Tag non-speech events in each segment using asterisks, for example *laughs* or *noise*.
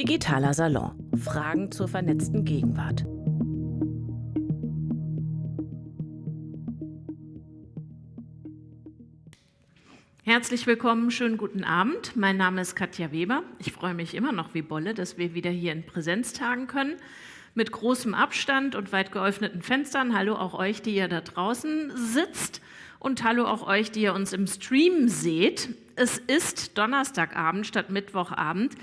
Digitaler Salon. Fragen zur vernetzten Gegenwart. Herzlich willkommen, schönen guten Abend. Mein Name ist Katja Weber. Ich freue mich immer noch wie Bolle, dass wir wieder hier in Präsenz tagen können. Mit großem Abstand und weit geöffneten Fenstern. Hallo auch euch, die ihr da draußen sitzt. Und hallo auch euch, die ihr uns im Stream seht. Es ist Donnerstagabend statt Mittwochabend.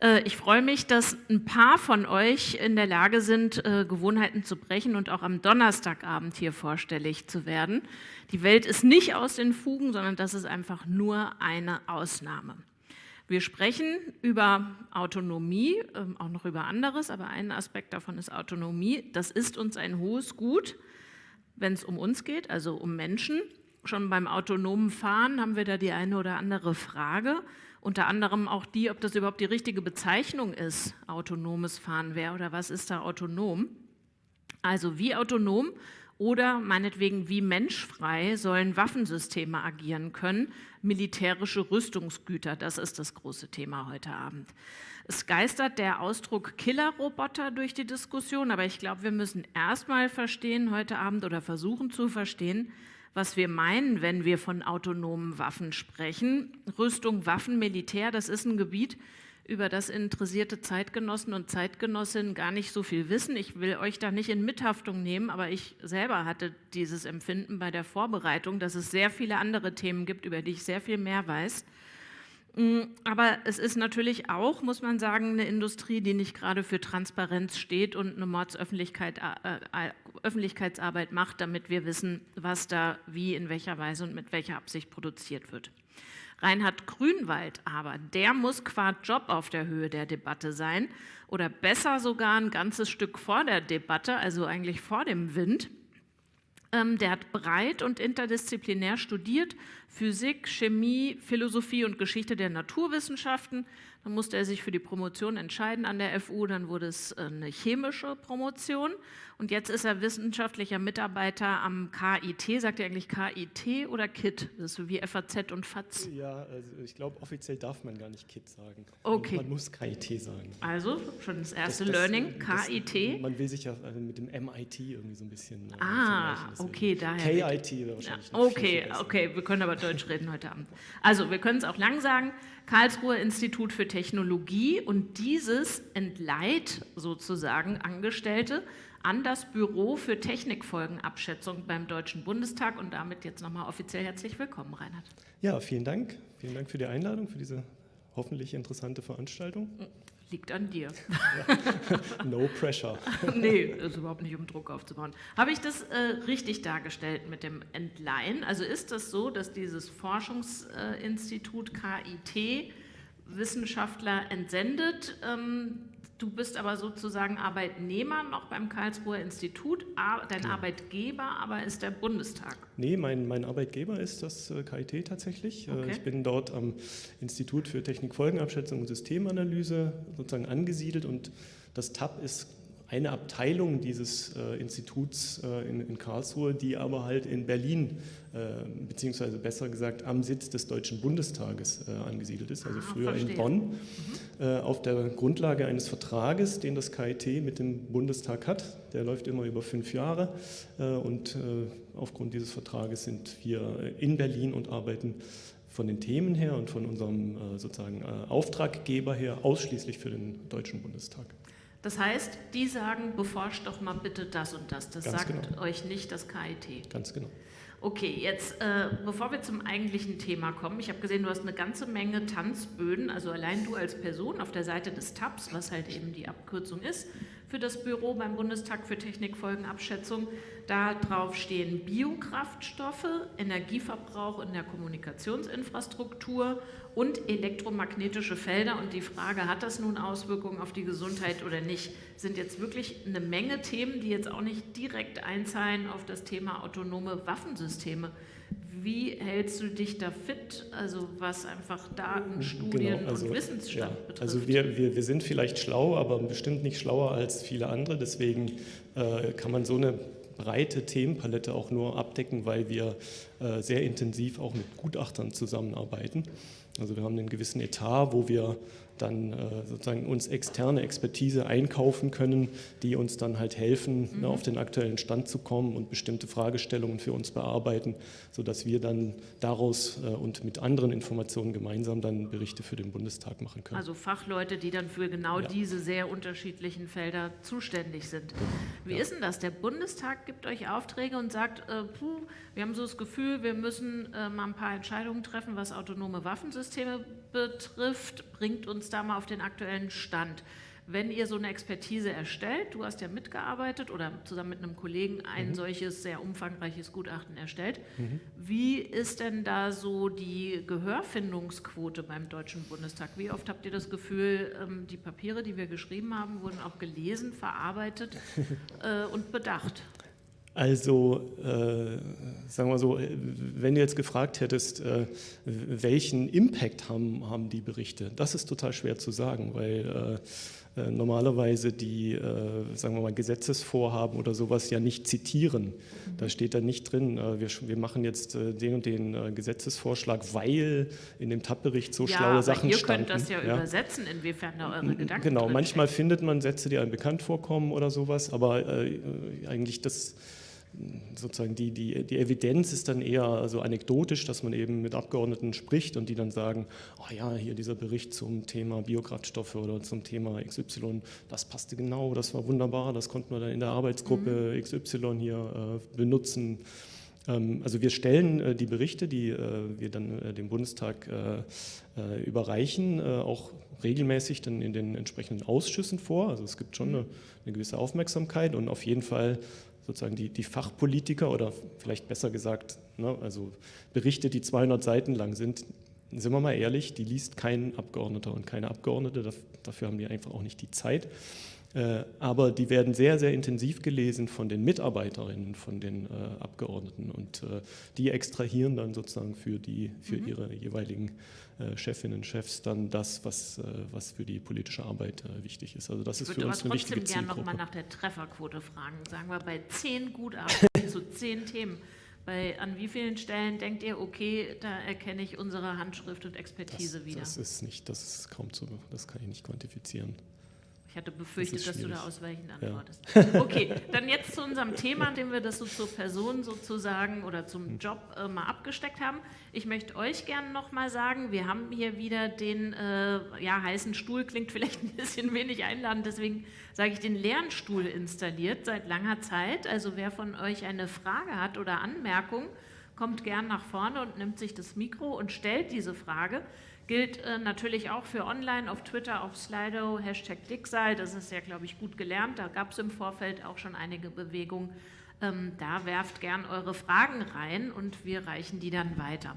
Äh, ich freue mich, dass ein paar von euch in der Lage sind, äh, Gewohnheiten zu brechen und auch am Donnerstagabend hier vorstellig zu werden. Die Welt ist nicht aus den Fugen, sondern das ist einfach nur eine Ausnahme. Wir sprechen über Autonomie, ähm, auch noch über anderes, aber ein Aspekt davon ist Autonomie. Das ist uns ein hohes Gut, wenn es um uns geht, also um Menschen. Schon beim autonomen Fahren haben wir da die eine oder andere Frage. Unter anderem auch die, ob das überhaupt die richtige Bezeichnung ist, autonomes Fahren wäre oder was ist da autonom. Also wie autonom oder meinetwegen wie menschfrei sollen Waffensysteme agieren können, militärische Rüstungsgüter, das ist das große Thema heute Abend. Es geistert der Ausdruck Killerroboter durch die Diskussion, aber ich glaube, wir müssen erstmal verstehen heute Abend oder versuchen zu verstehen, was wir meinen, wenn wir von autonomen Waffen sprechen. Rüstung, Waffen, Militär, das ist ein Gebiet, über das interessierte Zeitgenossen und Zeitgenossinnen gar nicht so viel wissen. Ich will euch da nicht in Mithaftung nehmen, aber ich selber hatte dieses Empfinden bei der Vorbereitung, dass es sehr viele andere Themen gibt, über die ich sehr viel mehr weiß. Mm, aber es ist natürlich auch, muss man sagen, eine Industrie, die nicht gerade für Transparenz steht und eine Mordsöffentlichkeitsarbeit äh, macht, damit wir wissen, was da wie, in welcher Weise und mit welcher Absicht produziert wird. Reinhard Grünwald aber, der muss qua Job auf der Höhe der Debatte sein oder besser sogar ein ganzes Stück vor der Debatte, also eigentlich vor dem Wind. Ähm, der hat breit und interdisziplinär studiert, Physik, Chemie, Philosophie und Geschichte der Naturwissenschaften. Dann musste er sich für die Promotion entscheiden an der FU, dann wurde es äh, eine chemische Promotion und jetzt ist er wissenschaftlicher Mitarbeiter am KIT. Sagt er eigentlich KIT oder KIT? Das ist so wie FAZ und FAZ. Ja, also ich glaube, offiziell darf man gar nicht KIT sagen. Okay. Man muss KIT sagen. Also schon das erste Das- das- Learning, das- KIT. Man will sich ja äh, mit dem MIT irgendwie so ein bisschen äh, Ah, okay, daher KIT wäre Ja, wahrscheinlich viel, okay, okay, wir können aber Deutsch reden heute Abend. Also, wir können es auch lang sagen. Karlsruher Institut für Technologie und dieses entleiht sozusagen Angestellte an das Büro für Technikfolgenabschätzung beim Deutschen Bundestag und damit jetzt nochmal offiziell herzlich willkommen, Reinhard. Ja, vielen Dank. Vielen Dank für die Einladung, für diese hoffentlich interessante Veranstaltung. Liegt an dir. *laughs* No pressure. *laughs* nee, das ist überhaupt nicht, um Druck aufzubauen. Habe ich das äh, richtig dargestellt mit dem Entleihen? Also ist das so, dass dieses Forschungsinstitut KIT Wissenschaftler entsendet? Ähm, du bist aber sozusagen Arbeitnehmer noch beim Karlsruher Institut, dein Arbeitgeber aber ist der Bundestag. Nee, mein, mein Arbeitgeber ist das äh, KIT tatsächlich. Äh, Okay. Ich bin dort am Institut für Technikfolgenabschätzung und Systemanalyse sozusagen angesiedelt und das TAP ist eine Abteilung dieses äh, Instituts äh, in, in Karlsruhe, die aber halt in Berlin, äh, beziehungsweise besser gesagt am Sitz des Deutschen Bundestages äh, angesiedelt ist, also Ah, früher verstehe. in Bonn, äh, auf der Grundlage eines Vertrages, den das KIT mit dem Bundestag hat. Der läuft immer über fünf Jahre äh, und aufgrund dieses Vertrages sind wir in Berlin und arbeiten von den Themen her und von unserem sozusagen Auftraggeber her ausschließlich für den Deutschen Bundestag. Das heißt, die sagen, beforscht doch mal bitte das und das. Das Ganz sagt genau. euch nicht das KIT. Ganz genau. Okay, jetzt äh, bevor wir zum eigentlichen Thema kommen, ich habe gesehen, du hast eine ganze Menge Tanzböden, also allein du als Person auf der Seite des TAPS, was halt eben die Abkürzung ist, für das Büro beim Bundestag für Technikfolgenabschätzung. Da drauf stehen Biokraftstoffe, Energieverbrauch in der Kommunikationsinfrastruktur und elektromagnetische Felder. Und die Frage, hat das nun Auswirkungen auf die Gesundheit oder nicht, sind jetzt wirklich eine Menge Themen, die jetzt auch nicht direkt einzahlen auf das Thema autonome Waffensysteme. Wie hältst du dich da fit, also was einfach Daten, Studien Genau, also, und Wissensstand ja, betrifft? Also wir, wir, wir sind vielleicht schlau, aber bestimmt nicht schlauer als viele andere. Deswegen äh, kann man so eine breite Themenpalette auch nur ab abdecken, weil wir äh, sehr intensiv auch mit Gutachtern zusammenarbeiten. Also wir haben einen gewissen Etat, wo wir dann äh, sozusagen uns externe Expertise einkaufen können, die uns dann halt helfen, ne, mhm. ne, auf den aktuellen Stand zu kommen und bestimmte Fragestellungen für uns bearbeiten, sodass wir dann daraus äh, und mit anderen Informationen gemeinsam dann Berichte für den Bundestag machen können. Also Fachleute, die dann für genau ja. diese sehr unterschiedlichen Felder zuständig sind. Wie ja. ist denn das? Der Bundestag gibt euch Aufträge und sagt, äh, puh, wir haben so das Gefühl, wir müssen äh, mal ein paar Entscheidungen treffen, was autonome Waffensysteme betrifft, bringt uns da mal auf den aktuellen Stand. Wenn ihr so eine Expertise erstellt, du hast ja mitgearbeitet oder zusammen mit einem Kollegen ein mhm. solches sehr umfangreiches Gutachten erstellt, mhm. wie ist denn da so die Gehörfindungsquote beim Deutschen Bundestag? Wie oft habt ihr das Gefühl, ähm, die Papiere, die wir geschrieben haben, wurden auch gelesen, verarbeitet *laughs* äh, und bedacht? Also, äh, sagen wir so, wenn du jetzt gefragt hättest, äh, welchen Impact haben, haben die Berichte, das ist total schwer zu sagen, weil äh, äh normalerweise die, äh, sagen wir mal, Gesetzesvorhaben oder sowas ja nicht zitieren. Da steht da nicht drin, äh, wir, wir, machen jetzt den und den Gesetzesvorschlag, weil in dem TAP-Bericht so ja, schlaue Sachen ihr standen. ihr könnt das ja, ja, übersetzen, inwiefern da eure Gedanken Genau, manchmal findet man Sätze, die einem bekannt vorkommen oder sowas, aber eigentlich das sozusagen die, die, die Evidenz ist dann eher so anekdotisch, dass man eben mit Abgeordneten spricht und die dann sagen, oh ja, hier dieser Bericht zum Thema Biokraftstoffe oder zum Thema XY, das passte genau, das war wunderbar, das konnten wir dann in der Arbeitsgruppe mhm. XY hier äh, benutzen. Ähm, also wir stellen äh, die Berichte, die äh, wir dann äh, dem Bundestag äh, äh, überreichen, auch regelmäßig dann in den entsprechenden Ausschüssen vor. Also es gibt schon mhm. eine, eine gewisse Aufmerksamkeit und auf jeden Fall sozusagen die, die Fachpolitiker oder vielleicht besser gesagt, ne, also Berichte, die 200 Seiten lang sind, sind wir mal ehrlich, die liest kein Abgeordneter und keine Abgeordnete, dafür haben die einfach auch nicht die Zeit. Äh, aber die werden sehr, sehr intensiv gelesen von den Mitarbeiterinnen, von den äh, Abgeordneten und äh, die extrahieren dann sozusagen für, die, für mhm. ihre jeweiligen Chefinnen und Chefs dann das, was, was für die politische Arbeit wichtig ist. Also das ist für uns eine wichtige Zielgruppe. Ich würde gerne noch mal nach der Trefferquote fragen. Sagen wir bei zehn Gutachten *laughs* zu zehn Themen. Bei, an wie vielen Stellen denkt ihr, okay, da erkenne ich unsere Handschrift und Expertise das, wieder? Das ist nicht, das ist kaum zu, das kann ich nicht quantifizieren. Ich hatte befürchtet, das dass du da ausweichend antwortest. Ja. Okay, dann jetzt zu unserem Thema, dem wir das so zur Person sozusagen oder zum hm. Job äh, mal abgesteckt haben. Ich möchte euch gerne nochmal sagen, wir haben hier wieder den äh, ja, heißen Stuhl, klingt vielleicht ein bisschen wenig einladend, deswegen sage ich den leeren Stuhl installiert seit langer Zeit. Also wer von euch eine Frage hat oder Anmerkung, kommt gern nach vorne und nimmt sich das Mikro und stellt diese Frage. Gilt äh, natürlich auch für online, auf Twitter, auf Slido, Hashtag Dicksal, das ist ja, glaube ich, gut gelernt. Da gab es im Vorfeld auch schon einige Bewegungen. Ähm, da werft gern eure Fragen rein und wir reichen die dann weiter.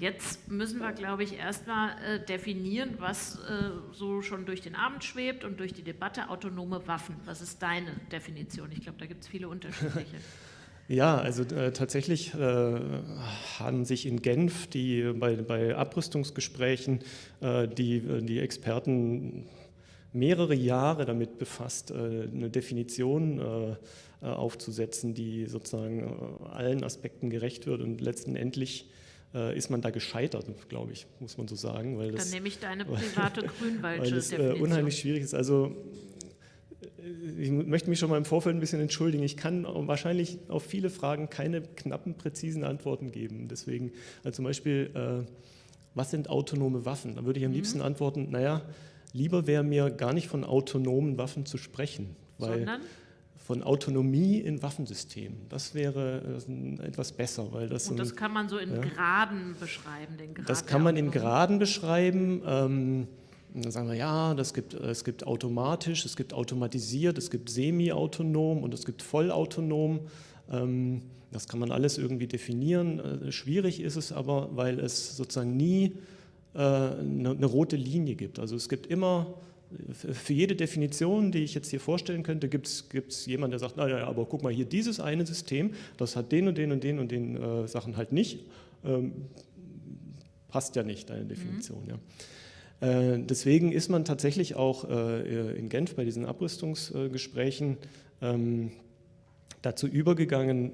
Jetzt müssen wir, glaube ich, erstmal äh, definieren, was äh, so schon durch den Abend schwebt und durch die Debatte autonome Waffen. Was ist deine Definition? Ich glaube, da gibt es viele *laughs* unterschiedliche. Ja, also äh, tatsächlich äh, haben sich in Genf die, bei, bei Abrüstungsgesprächen äh, die, die Experten mehrere Jahre damit befasst, äh, eine Definition äh, äh, aufzusetzen, die sozusagen allen Aspekten gerecht wird und letztendlich ist man da gescheitert, glaube ich, muss man so sagen. Weil das, Dann nehme ich deine *laughs* private Grünwaldsche es unheimlich schwierig ist. Also ich möchte mich schon mal im Vorfeld ein bisschen entschuldigen. Ich kann wahrscheinlich auf viele Fragen keine knappen, präzisen Antworten geben. Deswegen, also zum Beispiel, äh, was sind autonome Waffen? Da würde ich am mhm. liebsten antworten, naja, lieber wäre mir gar nicht von autonomen Waffen zu sprechen. Weil Sondern? Von Autonomie in Waffensystemen. Das wäre äh, etwas besser. Weil das Und das kann man so in ja, Graden beschreiben, den Grad Das kann man in Graden beschreiben. Ähm, und dann sagen wir, ja, das gibt, es gibt automatisch, es gibt automatisiert, es gibt semi-autonom und es gibt vollautonom. Ähm, das kann man alles irgendwie definieren. Äh, schwierig ist es aber, weil es sozusagen nie eine, äh, eine rote Linie gibt. Also es gibt immer, für jede Definition, die ich jetzt hier vorstellen könnte, gibt es jemanden, der sagt, naja, aber guck mal hier, dieses eine System, das hat den und den und den und den äh, Sachen halt nicht. Ähm, passt ja nicht, deine Definition. Mhm. Ja. Äh, deswegen ist man tatsächlich auch äh, in Genf bei diesen Abrüstungsgesprächen ähm, dazu übergegangen,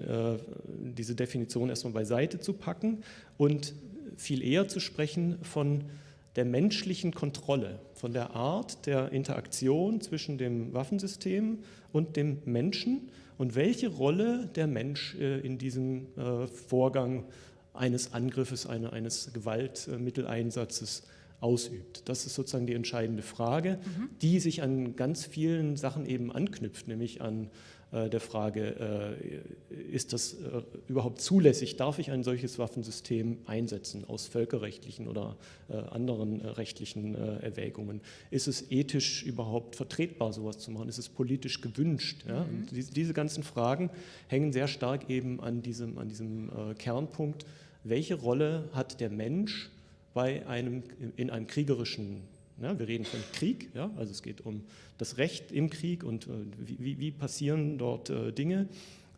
diese Definition erstmal beiseite zu packen und viel eher zu sprechen von der menschlichen Kontrolle, von der Art der Interaktion zwischen dem Waffensystem und dem Menschen und welche Rolle der Mensch in diesem Vorgang eines Angriffes, eines Gewaltmitteleinsatzes ausübt. Das ist sozusagen die entscheidende Frage, mhm. die sich an ganz vielen Sachen eben anknüpft, nämlich an äh, der Frage, äh, ist das äh, überhaupt zulässig, darf ich ein solches Waffensystem einsetzen aus völkerrechtlichen oder äh, anderen äh, rechtlichen äh, Erwägungen? Ist es ethisch überhaupt vertretbar, sowas zu machen? Ist es politisch gewünscht? Ja? Mhm. Diese, diese, ganzen Fragen hängen sehr stark eben an diesem, an diesem Kernpunkt, welche Rolle hat der Mensch bei einem, in einem kriegerischen, ja, wir reden von Krieg, ja, also es geht um das Recht im Krieg und äh, wie, wie, passieren dort äh, Dinge,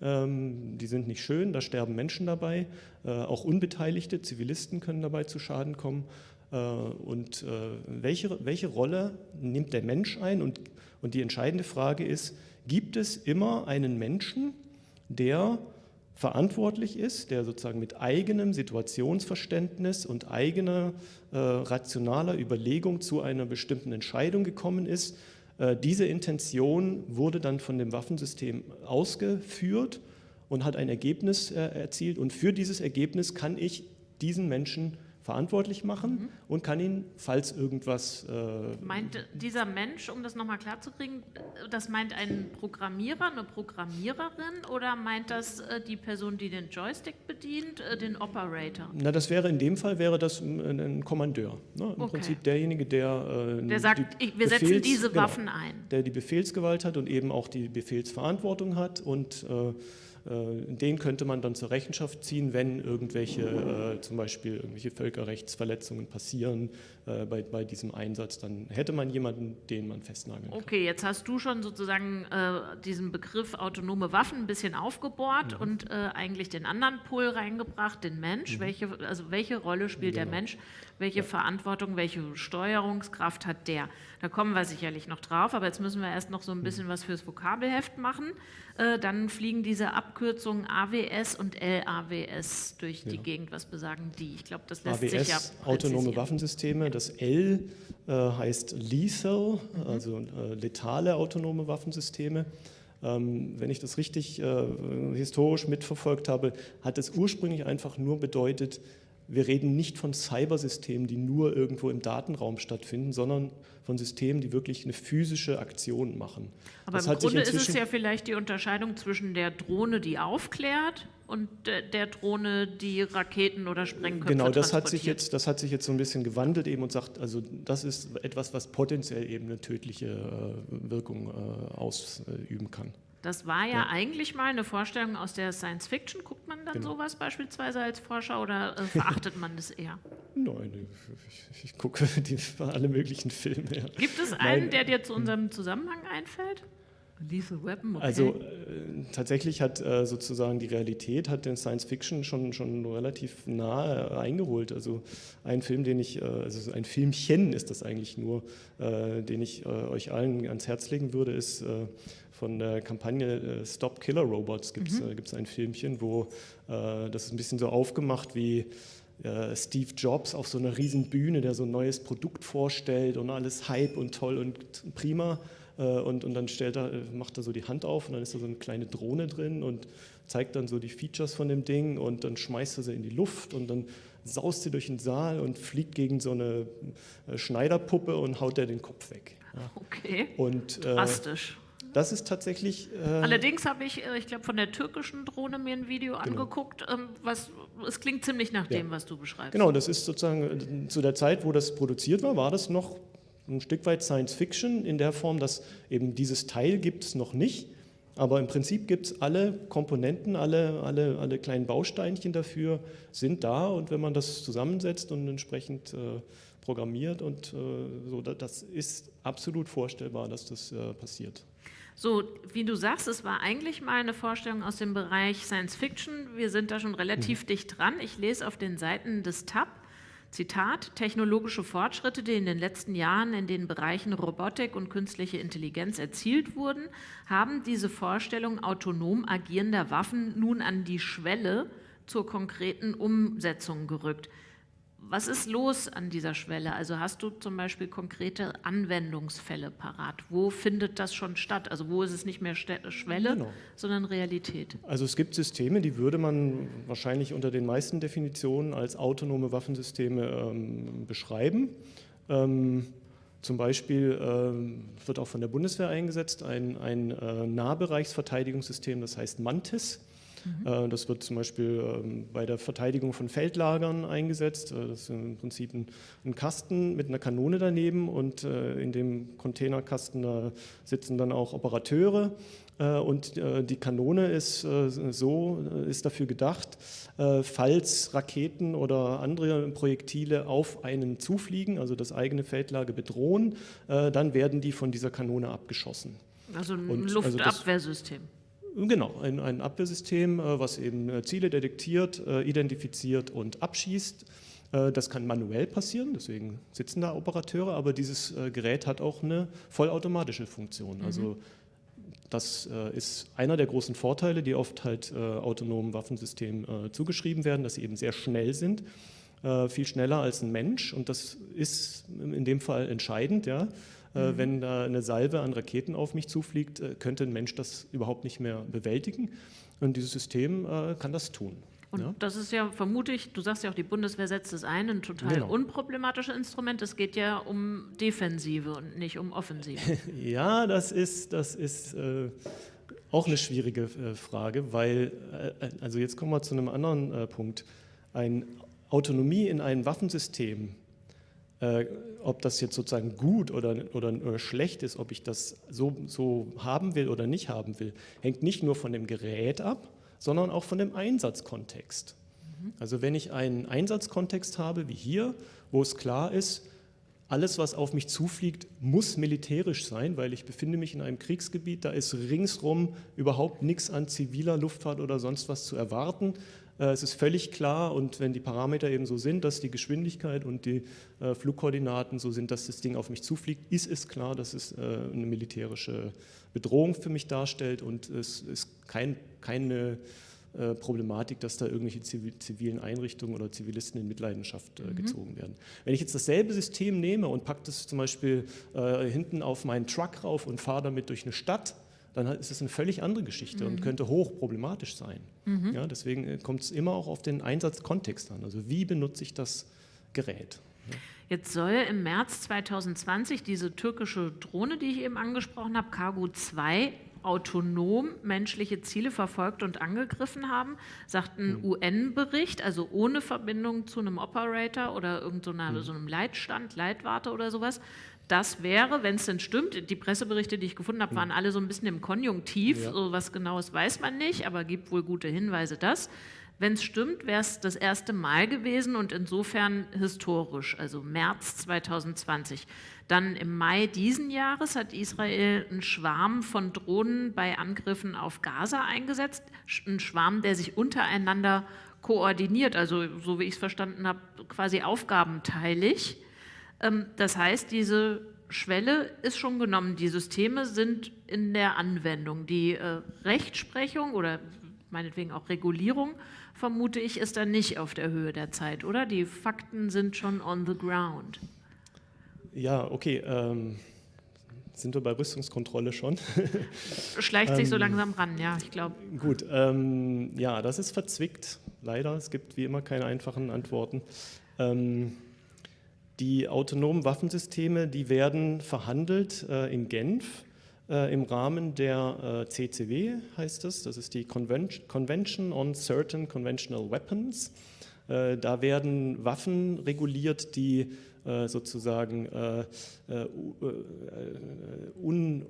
ähm, die sind nicht schön, da sterben Menschen dabei, äh, auch Unbeteiligte, Zivilisten können dabei zu Schaden kommen. Äh, und äh, welche, welche Rolle nimmt der Mensch ein? Und, und die entscheidende Frage ist, gibt es immer einen Menschen, der verantwortlich ist, der sozusagen mit eigenem Situationsverständnis und eigener äh, rationaler Überlegung zu einer bestimmten Entscheidung gekommen ist. Äh, diese Intention wurde dann von dem Waffensystem ausgeführt und hat ein Ergebnis äh, erzielt und für dieses Ergebnis kann ich diesen Menschen verantwortlich machen mhm. und kann ihn, falls irgendwas... Äh meint dieser Mensch, um das nochmal klarzukriegen, das meint ein Programmierer, eine Programmiererin oder meint das äh, die Person, die den Joystick bedient, äh, den Operator? Na, das wäre in dem Fall wäre das ein Kommandeur. Ne? Im okay. Prinzip derjenige, der... Äh, der sagt, ich, wir Befehls, setzen diese genau, Waffen ein. Der die Befehlsgewalt hat und eben auch die Befehlsverantwortung hat und äh, den könnte man dann zur Rechenschaft ziehen, wenn irgendwelche, äh, zum Beispiel irgendwelche Völkerrechtsverletzungen passieren äh, bei, bei diesem Einsatz, dann hätte man jemanden, den man festnageln kann. Okay, jetzt hast du schon sozusagen äh, diesen Begriff autonome Waffen ein bisschen aufgebohrt mhm. und äh, eigentlich den anderen Pol reingebracht, den Mensch. Mhm. Welche, also welche Rolle spielt genau. der Mensch? Welche. Verantwortung, welche Steuerungskraft hat der? Da kommen wir sicherlich noch drauf, aber jetzt müssen wir erst noch so ein bisschen mhm. was fürs Vokabelheft machen. Äh, dann fliegen diese Abkürzungen AWS und LAWS durch ja. die Gegend. Was besagen die? Ich glaube, das lässt AWS, sich ja autonome Waffensysteme. Das L äh, heißt lethal, mhm. also äh, letale autonome Waffensysteme. Ähm, wenn ich das richtig äh, historisch mitverfolgt habe, hat es ursprünglich einfach nur bedeutet, wir reden nicht von Cybersystemen, die nur irgendwo im Datenraum stattfinden, sondern von Systemen, die wirklich eine physische Aktion machen. Aber das im Grunde ist es ja vielleicht die Unterscheidung zwischen der Drohne, die aufklärt und der Drohne, die Raketen oder Sprengköpfe Genau, das hat sich jetzt, das hat sich jetzt so ein bisschen gewandelt eben und sagt, also das ist etwas, was potenziell eben eine tödliche äh, Wirkung äh, ausüben kann. Das war ja, ja, eigentlich mal eine Vorstellung aus der Science Fiction. Guckt man dann genau. sowas beispielsweise als Forscher oder äh, verachtet man das eher? *laughs* Nein, ich, ich gucke *laughs* die, alle möglichen Filme. Ja. Gibt es einen, Nein. der dir zu unserem Zusammenhang einfällt? Lethal Weapon, okay. Also äh, tatsächlich hat äh, sozusagen die Realität hat den Science Fiction schon, schon relativ nahe eingeholt. Also ein Film, den ich, äh, also ein Filmchen ist das eigentlich nur, äh, den ich äh, euch allen ans Herz legen würde, ist äh, von der Kampagne Stop Killer Robots gibt es mhm. ein Filmchen, wo das ist ein bisschen so aufgemacht wie Steve Jobs auf so einer riesen Bühne, der so ein neues Produkt vorstellt und alles Hype und toll und prima äh, und, und dann stellt er, macht er so die Hand auf und dann ist da so eine kleine Drohne drin und zeigt dann so die Features von dem Ding und dann schmeißt er sie in die Luft und dann saust sie durch den Saal und fliegt gegen so eine äh, Schneiderpuppe und haut er den Kopf weg. Okay, und, äh, drastisch. Das ist tatsächlich... Äh, Allerdings habe ich, äh, ich glaube, von der türkischen Drohne mir ein Video genau. angeguckt. Ähm, was, es klingt ziemlich nach dem, was du beschreibst. Genau, das ist sozusagen zu der Zeit, wo das produziert war, war das noch ein Stück weit Science Fiction in der Form, dass eben dieses Teil gibt es noch nicht, aber im Prinzip gibt es alle Komponenten, alle, alle, alle kleinen Bausteinchen dafür sind da und wenn man das zusammensetzt und entsprechend äh, programmiert und äh, so, das ist absolut vorstellbar, dass das äh, passiert. So, wie du sagst, es war eigentlich mal eine Vorstellung aus dem Bereich Science Fiction. Wir sind da schon relativ mhm. dicht dran. Ich lese auf den Seiten des TAP, Zitat, technologische Fortschritte, die in den letzten Jahren in den Bereichen Robotik und künstliche Intelligenz erzielt wurden, haben diese Vorstellung autonom agierender Waffen nun an die Schwelle zur konkreten Umsetzung gerückt. Was ist los an dieser Schwelle? Also hast du zum Beispiel konkrete Anwendungsfälle parat? Wo findet das schon statt? Also wo ist es nicht mehr Schwelle, genau. sondern Realität? Also es gibt Systeme, die würde man wahrscheinlich unter den meisten Definitionen als autonome Waffensysteme ähm, beschreiben. Ähm, zum Beispiel ähm, wird auch von der Bundeswehr eingesetzt ein, ein äh, Nahbereichsverteidigungssystem, das heißt Mantis. Mhm. Das wird zum Beispiel ähm, bei der Verteidigung von Feldlagern eingesetzt. Äh, das ist im Prinzip ein, ein Kasten mit einer Kanone daneben und äh, in dem Containerkasten sitzen dann auch Operateure. Und die Kanone ist so, ist dafür gedacht, falls Raketen oder andere Projektile auf einen zufliegen, also das eigene Feldlager bedrohen, dann werden die von dieser Kanone abgeschossen. Also ein und, Luftabwehrsystem. Also Genau, ein, ein Abwehrsystem, äh, was eben äh, Ziele detektiert, äh, identifiziert und abschießt. Das kann manuell passieren, deswegen sitzen da Operateure, aber dieses Gerät hat auch eine vollautomatische Funktion. Also mhm. das ist einer der großen Vorteile, die oft halt autonomen Waffensystemen zugeschrieben werden, dass sie eben sehr schnell sind, viel schneller als ein Mensch und das ist in dem Fall entscheidend, ja. Mhm. Wenn da eine Salve an Raketen auf mich zufliegt, äh, könnte ein Mensch das überhaupt nicht mehr bewältigen. Und dieses System äh, kann das tun. Und ja? das ist ja vermutlich, du sagst ja auch, die Bundeswehr setzt es ein, ein total genau. unproblematisches Instrument. Es geht ja um Defensive und nicht um Offensive. *laughs* ja, das ist, das ist äh, auch eine schwierige äh, Frage, weil, äh, also jetzt kommen wir zu einem anderen Punkt. Ein Autonomie in einem Waffensystem äh, ob das jetzt sozusagen gut oder, oder, oder, schlecht ist, ob ich das so, so haben will oder nicht haben will, hängt nicht nur von dem Gerät ab, sondern auch von dem Einsatzkontext. Mhm. Also wenn ich einen Einsatzkontext habe, wie hier, wo es klar ist, alles, was auf mich zufliegt, muss militärisch sein, weil ich befinde mich in einem Kriegsgebiet, da ist ringsrum überhaupt nichts an ziviler Luftfahrt oder sonst was zu erwarten. Äh, es ist völlig klar und wenn die Parameter eben so sind, dass die Geschwindigkeit und die äh, Flugkoordinaten so sind, dass das Ding auf mich zufliegt, ist es klar, dass es äh, eine militärische Bedrohung für mich darstellt und es ist kein, keine Problematik, dass da irgendwelche zivilen Einrichtungen oder Zivilisten in Mitleidenschaft mhm. gezogen werden. Wenn ich jetzt dasselbe System nehme und packe das zum Beispiel hinten auf meinen Truck rauf und fahre damit durch eine Stadt, dann ist es eine völlig andere Geschichte mhm. und könnte hoch problematisch sein. Mhm. Ja, deswegen äh, kommt es immer auch auf den Einsatzkontext an. Also wie benutze ich das Gerät? Ja. Jetzt soll im März 2020 diese türkische Drohne, die ich eben angesprochen habe, Cargo 2, autonom menschliche Ziele verfolgt und angegriffen haben, sagt ein mhm. UN-Bericht, also ohne Verbindung zu einem Operator oder irgendeinem so, so einem Leitstand, Leitwarte oder sowas, das wäre, wenn es denn stimmt, die Presseberichte, die ich gefunden habe, waren alle so ein bisschen im Konjunktiv, ja. so was Genaues weiß man nicht, aber gibt wohl gute Hinweise, dass. Wenn es stimmt, wäre es das erste Mal gewesen und insofern historisch, also März 2020. Dann im Mai diesen Jahres hat Israel einen Schwarm von Drohnen bei Angriffen auf Gaza eingesetzt, ein Schwarm, der sich untereinander koordiniert, also so wie ich es verstanden habe, quasi aufgabenteilig. Ähm, das heißt, diese Schwelle ist schon genommen. Die Systeme sind in der Anwendung. Die äh, Rechtsprechung oder meinetwegen auch Regulierung, vermute ich, ist dann nicht auf der Höhe der Zeit, oder? Die Fakten sind schon on the ground. Ja, okay. Ähm, sind wir bei Rüstungskontrolle schon? *laughs* Schleicht sich so ähm, langsam ran, ja, ich glaube. Gut, ähm, ja, das ist verzwickt, leider. Es gibt wie immer keine einfachen Antworten. Ähm, die autonomen Waffensysteme, die werden verhandelt äh, in Genf äh, im Rahmen der äh, CCW, heißt es. Das ist die Convention, on Certain Conventional Weapons. Äh, da werden Waffen reguliert, die äh, sozusagen äh, un,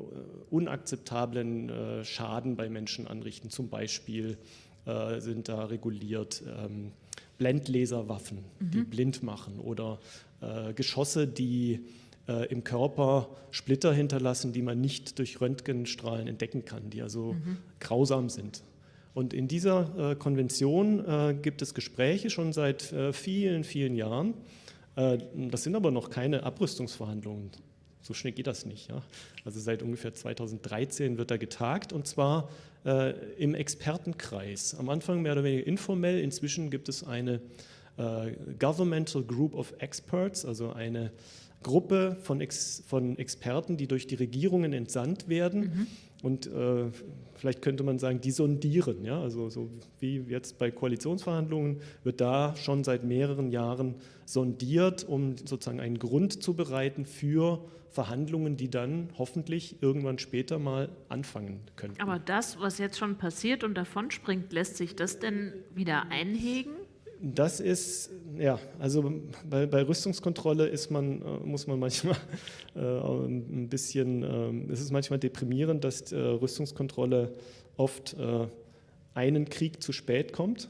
unakzeptablen Schaden bei Menschen anrichten. Zum Beispiel sind da reguliert ähm, Blendlaserwaffen, mhm. die blind machen oder Geschosse, die äh, im Körper Splitter hinterlassen, die man nicht durch Röntgenstrahlen entdecken kann, die also mhm. grausam sind. Und in dieser äh, Konvention äh, gibt es Gespräche schon seit äh, vielen, vielen Jahren. Äh, das sind aber noch keine Abrüstungsverhandlungen. So schnell geht das nicht. Ja? Also seit ungefähr 2013 wird da getagt und zwar äh, im Expertenkreis. Am Anfang mehr oder weniger informell, inzwischen gibt es eine äh, Governmental Group of Experts, also eine Gruppe von, Ex von Experten, die durch die Regierungen entsandt werden. Mhm und äh, vielleicht könnte man sagen, die sondieren. Ja? Also so wie jetzt bei Koalitionsverhandlungen wird da schon seit mehreren Jahren sondiert, um sozusagen einen Grund zu bereiten für Verhandlungen, die dann hoffentlich irgendwann später mal anfangen können. Aber das, was jetzt schon passiert und davon springt, lässt sich das denn wieder einhegen? Das ist, ja, also bei, bei Rüstungskontrolle ist man, äh, muss man manchmal *laughs* äh, ein bisschen, äh, es ist manchmal deprimierend, dass äh, Rüstungskontrolle oft äh, einen Krieg zu spät kommt.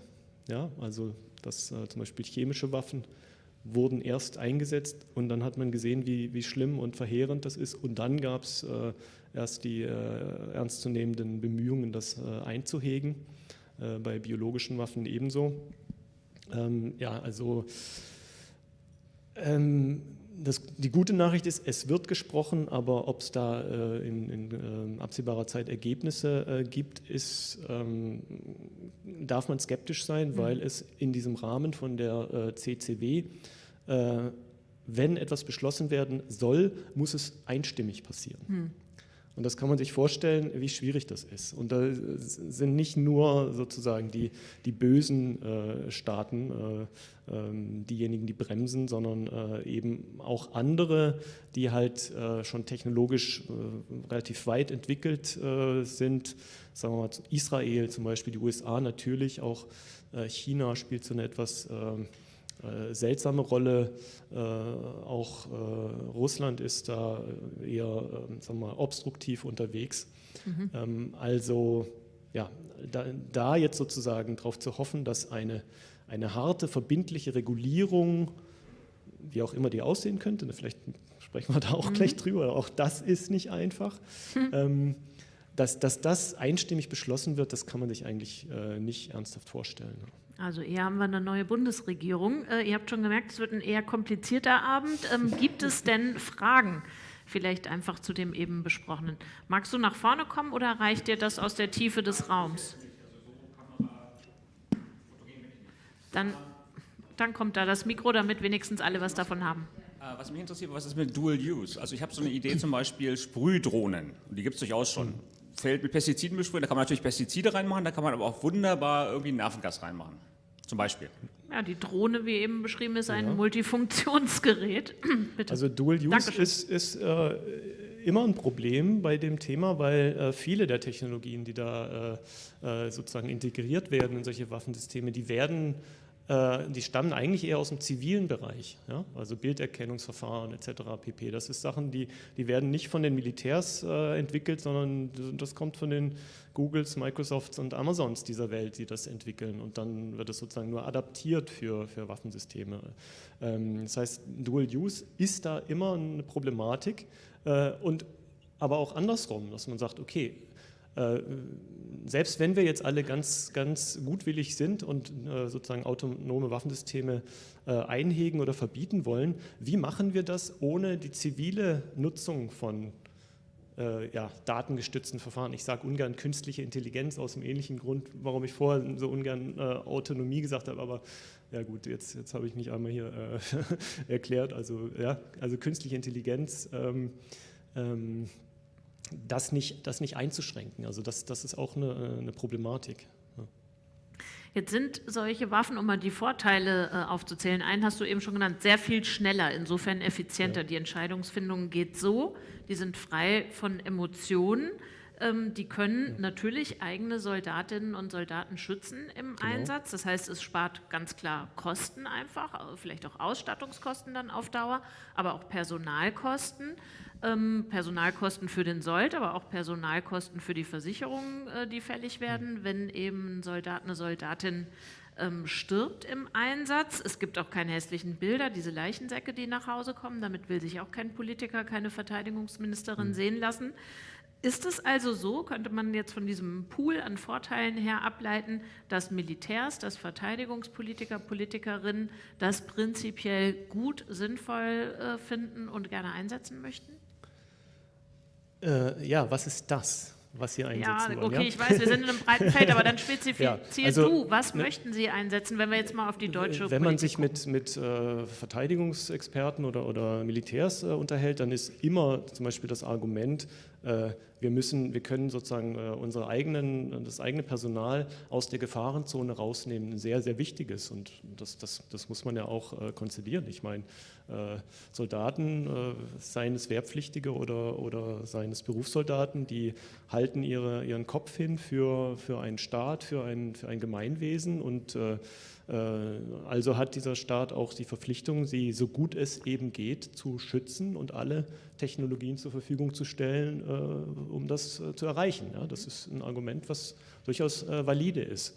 Ja, also dass äh, zum Beispiel chemische Waffen wurden erst eingesetzt und dann hat man gesehen, wie, wie schlimm und verheerend das ist. Und dann gab es erst die ernstzunehmenden Bemühungen, das einzuhegen, bei biologischen Waffen ebenso. Ähm, ja, also ähm, das, die gute Nachricht ist, es wird gesprochen, aber ob es da äh, in, in äh, absehbarer Zeit Ergebnisse äh, gibt, ist, ähm, darf man skeptisch sein, mhm. weil es in diesem Rahmen von der äh, CCW, äh, wenn etwas beschlossen werden soll, muss es einstimmig passieren. Mhm. Und das kann man sich vorstellen, wie schwierig das ist. Und da sind nicht nur sozusagen die, die bösen äh, Staaten, äh, äh, diejenigen, die bremsen, sondern äh, eben auch andere, die halt äh, schon technologisch äh, relativ weit entwickelt sind. Sagen wir mal Israel zum Beispiel, die USA natürlich, auch China spielt so eine etwas äh, seltsame Rolle. Äh, auch äh, Russland ist da eher ähm, sagen wir mal, obstruktiv unterwegs. Mhm. Ähm, also ja, da, da, jetzt sozusagen darauf zu hoffen, dass eine, eine harte, verbindliche Regulierung, wie auch immer die aussehen könnte, ne, vielleicht sprechen wir da auch mhm. gleich drüber, auch das ist nicht einfach. Mhm. Ähm, dass, dass, das einstimmig beschlossen wird, das kann man sich eigentlich äh, nicht ernsthaft vorstellen. Also eher haben wir eine neue Bundesregierung. Äh, ihr habt schon gemerkt, es wird ein eher komplizierter Abend. Ähm, gibt es denn Fragen? Vielleicht einfach zu dem eben besprochenen. Magst du nach vorne kommen oder reicht dir das aus der Tiefe des Raums? Dann, dann kommt da das Mikro, damit wenigstens alle was davon haben. Äh, was mich interessiert, was ist mit Dual Use? Also ich habe so eine Idee zum Beispiel Sprühdrohnen, die gibt es durchaus schon. Feld mit Pestiziden besprühen, da kann man natürlich Pestizide reinmachen, da kann man aber auch wunderbar irgendwie Nervengas reinmachen, zum Beispiel. Ja, die Drohne, wie eben beschrieben, ist ein ja. Multifunktionsgerät. *clears throat* also Dual Use Dankeschön. ist, ist äh, immer ein Problem bei dem Thema, weil äh, viele der Technologien, die da äh, äh sozusagen integriert werden in solche Waffensysteme, die werden äh, die stammen eigentlich eher aus dem zivilen Bereich, ja? also Bilderkennungsverfahren etc. pp. Das ist Sachen, die, die werden nicht von den Militärs äh, entwickelt, sondern das kommt von den Googles, Microsofts und Amazons dieser Welt, die das entwickeln und dann wird es sozusagen nur adaptiert für, für Waffensysteme. Ähm, das heißt, Dual Use ist da immer eine Problematik äh, und aber auch andersrum, dass man sagt, okay, äh, selbst wenn wir jetzt alle ganz, ganz gutwillig sind und äh, sozusagen autonome Waffensysteme äh, einhegen oder verbieten wollen, wie machen wir das ohne die zivile Nutzung von ja, datengestützten Verfahren. Ich sage ungern künstliche Intelligenz aus dem ähnlichen Grund, warum ich vorher so ungern äh, Autonomie gesagt habe, aber ja gut, jetzt, jetzt habe ich mich einmal hier äh, *laughs* erklärt. Also, ja, also künstliche Intelligenz ähm, ähm, das nicht, das nicht einzuschränken. Also das, das ist auch eine, eine Problematik. Jetzt sind solche Waffen, um mal die Vorteile äh, aufzuzählen, einen hast du eben schon genannt, sehr viel schneller, insofern effizienter. Ja. Die Entscheidungsfindung geht so, die sind frei von Emotionen. Ähm, die können ja. natürlich eigene Soldatinnen und Soldaten schützen im genau. Einsatz. Das heißt, es spart ganz klar Kosten einfach, vielleicht auch Ausstattungskosten dann auf Dauer, aber auch Personalkosten. Ähm, Personalkosten für den Sold, aber auch Personalkosten für die Versicherungen, äh, die fällig werden, wenn eben ein Soldat, eine Soldatin ähm, stirbt im Einsatz. Es gibt auch keine hässlichen Bilder, diese Leichensäcke, die nach Hause kommen. Damit will sich auch kein Politiker, keine Verteidigungsministerin mhm. sehen lassen. Ist es also so, könnte man jetzt von diesem Pool an Vorteilen her ableiten, dass Militärs, dass Verteidigungspolitiker, Politikerinnen das prinzipiell gut, sinnvoll äh, finden und gerne einsetzen möchten? Äh, ja, was ist das? was Sie einsetzen ja, wollen. Okay, ja? ich weiß, wir sind in einem breiten Feld, aber dann spezifizier *laughs* ja, also, du, was ne, möchten Sie einsetzen, wenn wir jetzt mal auf die deutsche Wenn man sich mit, mit äh, Verteidigungsexperten oder, oder Militärs äh, unterhält, dann ist immer zum Beispiel das Argument, wir müssen, wir können sozusagen äh, unsere eigenen, das eigene Personal aus der Gefahrenzone rausnehmen, ein sehr, sehr wichtiges. Und das, das, das muss man ja auch äh, konzidieren. Ich meine, Soldaten, seien es Wehrpflichtige oder, oder seien es Berufssoldaten, die halten ihre, ihren Kopf hin für, für einen Staat, für ein, für ein Gemeinwesen. Und äh, also hat dieser Staat auch die Verpflichtung, sie so gut es eben geht zu schützen und alle Technologien zur Verfügung zu stellen, äh, um das äh, zu erreichen. Das ist ein Argument, was durchaus valide ist.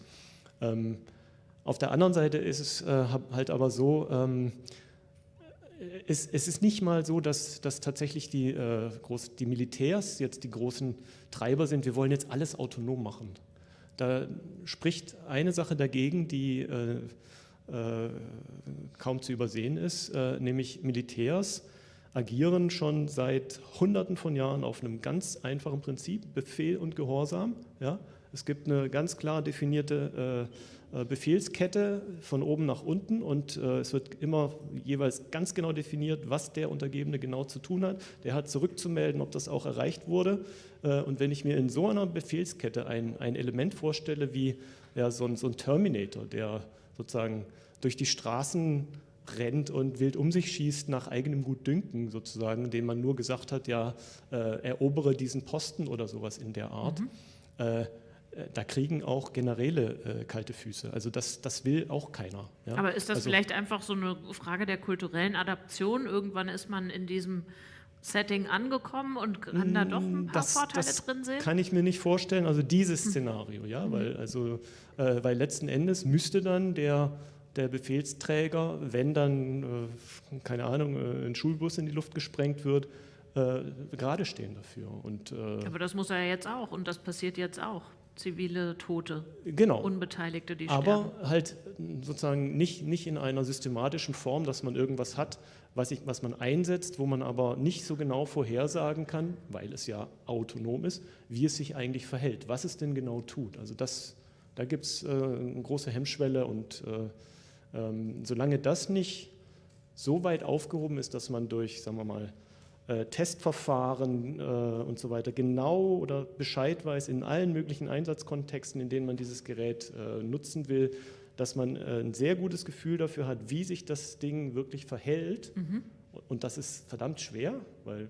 Ähm, auf der anderen Seite ist es halt aber so, ähm, es, es, ist nicht mal so, dass, dass tatsächlich die, äh, groß, die Militärs jetzt die großen Treiber sind, wir wollen jetzt alles autonom machen. Da spricht eine Sache dagegen, die äh, äh, kaum zu übersehen ist, äh, nämlich Militärs agieren schon seit Hunderten von Jahren auf einem ganz einfachen Prinzip, Befehl und Gehorsam. Ja? Es gibt eine ganz klar definierte äh, äh, Befehlskette von oben nach unten und äh, es wird immer jeweils ganz genau definiert, was der Untergebene genau zu tun hat. Der hat zurückzumelden, ob das auch erreicht wurde. Äh, und wenn ich mir in so einer Befehlskette ein, ein Element vorstelle wie ja, so, ein, so ein Terminator, der sozusagen durch die Straßen rennt und wild um sich schießt nach eigenem Gutdünken sozusagen, dem man nur gesagt hat, ja, äh, erobere diesen Posten oder sowas in der Art. Mhm. Äh, äh, da kriegen auch Generäle äh, kalte Füße. Also das, das will auch keiner. Ja? Aber ist das also, vielleicht einfach so eine Frage der kulturellen Adaption? Irgendwann ist man in diesem Setting angekommen und kann da doch ein paar das, Vorteile das drin sehen? Kann ich mir nicht vorstellen. Also dieses hm. Szenario, ja, mhm. weil also äh, weil letzten Endes müsste dann der der Befehlsträger, wenn dann, äh, keine Ahnung, äh, ein Schulbus in die Luft gesprengt wird, äh, gerade stehen dafür. Und, äh, Aber das muss er ja jetzt auch und das passiert jetzt auch zivile Tote, genau. Unbeteiligte, die Aber sterben. halt sozusagen nicht, nicht in einer systematischen Form, dass man irgendwas hat, was, ich, was man einsetzt, wo man aber nicht so genau vorhersagen kann, weil es ja autonom ist, wie es sich eigentlich verhält, was es denn genau tut. Also das, da gibt es äh, eine große Hemmschwelle und äh, ähm, solange das nicht so weit aufgehoben ist, dass man durch, sagen wir mal, äh, Testverfahren äh, und so weiter genau oder Bescheid weiß in allen möglichen Einsatzkontexten, in denen man dieses Gerät äh, nutzen will, dass man ein sehr gutes Gefühl dafür hat, wie sich das Ding wirklich verhält. Mhm. Und das ist verdammt schwer, weil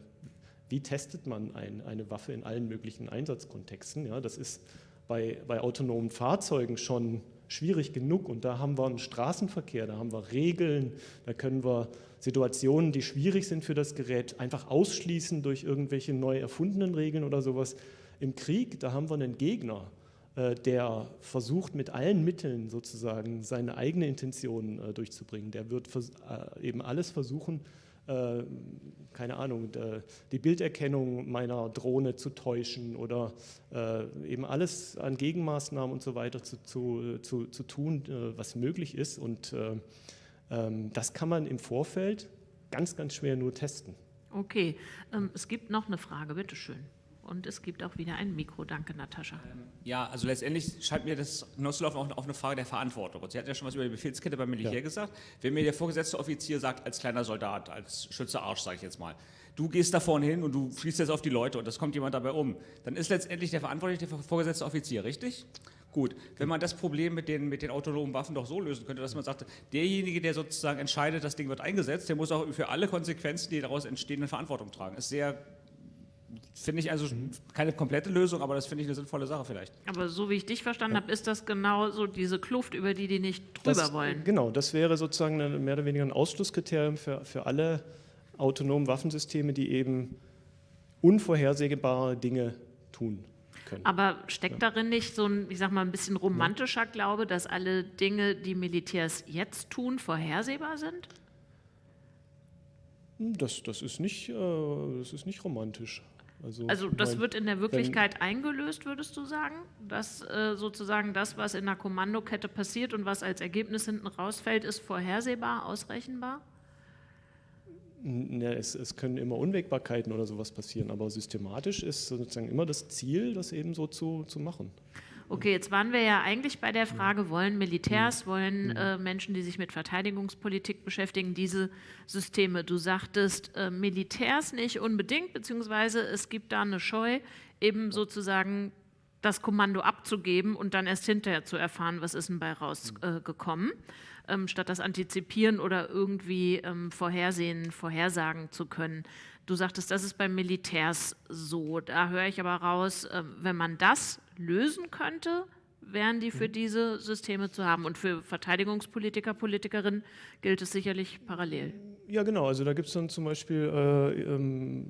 wie testet man ein, eine Waffe in allen möglichen Einsatzkontexten? Ja, das ist bei, bei autonomen Fahrzeugen schon schwierig genug und da haben wir einen Straßenverkehr, da haben wir Regeln, da können wir Situationen, die schwierig sind für das Gerät, einfach ausschließen durch irgendwelche neu erfundenen Regeln oder sowas. Im Krieg, da haben wir einen Gegner, äh, der versucht mit allen Mitteln sozusagen seine eigene Intention äh, durchzubringen. Der wird äh, eben alles versuchen, keine Ahnung, die Bilderkennung meiner Drohne zu täuschen oder eben alles an Gegenmaßnahmen und so weiter zu, zu, zu, zu tun, was möglich ist. Und ähm, das kann man im Vorfeld ganz, ganz schwer nur testen. Okay, ähm, es gibt noch eine Frage, bitteschön. Und es gibt auch wieder ein Mikro. Danke, Natascha. Ähm, ja, also letztendlich scheint mir das hinauszulaufen auch auf eine Frage der Verantwortung. Und Sie hatten ja schon was über die Befehlskette beim Militär ja. gesagt. Wenn mir der vorgesetzte Offizier sagt, als kleiner Soldat, als Schütze Arsch, sage ich jetzt mal, du gehst da vorne hin und du fließt jetzt auf die Leute und das kommt jemand dabei um, dann ist letztendlich der verantwortliche der vorgesetzte Offizier, richtig? Gut, wenn man das Problem mit den, mit den autonomen Waffen doch so lösen könnte, dass man sagt, derjenige, der sozusagen entscheidet, das Ding wird eingesetzt, der muss auch für alle Konsequenzen, die daraus entstehen, eine Verantwortung tragen. Ist sehr, finde ich also keine komplette Lösung, aber das finde ich eine sinnvolle Sache vielleicht. Aber so wie ich dich verstanden ja. habe, ist das genau so diese Kluft, über die die nicht drüber das, wollen. Genau, das wäre sozusagen eine, mehr oder weniger ein Ausschlusskriterium für, für alle autonomen Waffensysteme, die eben unvorhersehbare Dinge tun können. Aber steckt darin nicht so ein, ich sag mal, ein bisschen romantischer Glaube, dass alle Dinge, die Militärs jetzt tun, vorhersehbar sind? Das, das, ist, nicht, äh, das ist nicht romantisch. Also, also das mein, wird in der Wirklichkeit wenn, eingelöst, würdest du sagen? Dass äh, sozusagen das, was in der Kommandokette passiert und was als Ergebnis hinten rausfällt, ist vorhersehbar, ausrechenbar? Ja, es, es, können immer Unwägbarkeiten oder sowas passieren, aber systematisch ist sozusagen immer das Ziel, das eben so zu, zu machen. Okay, jetzt waren wir ja eigentlich bei der Frage, wollen Militärs, wollen äh, Menschen, die sich mit Verteidigungspolitik beschäftigen, diese Systeme? Du sagtest äh, Militärs nicht unbedingt, beziehungsweise es gibt da eine Scheu, eben sozusagen das Kommando abzugeben und dann erst hinterher zu erfahren, was ist denn bei rausgekommen, äh, ähm, statt das antizipieren oder irgendwie ähm, vorhersehen, vorhersagen zu können. Du sagtest, das ist beim Militärs so. Da höre ich aber raus, äh, wenn man das lösen könnte, wären die für mhm. diese Systeme zu haben. Und für Verteidigungspolitiker, Politikerinnen gilt es sicherlich parallel. Ja, genau. Also da gibt es dann zum Beispiel äh, ähm,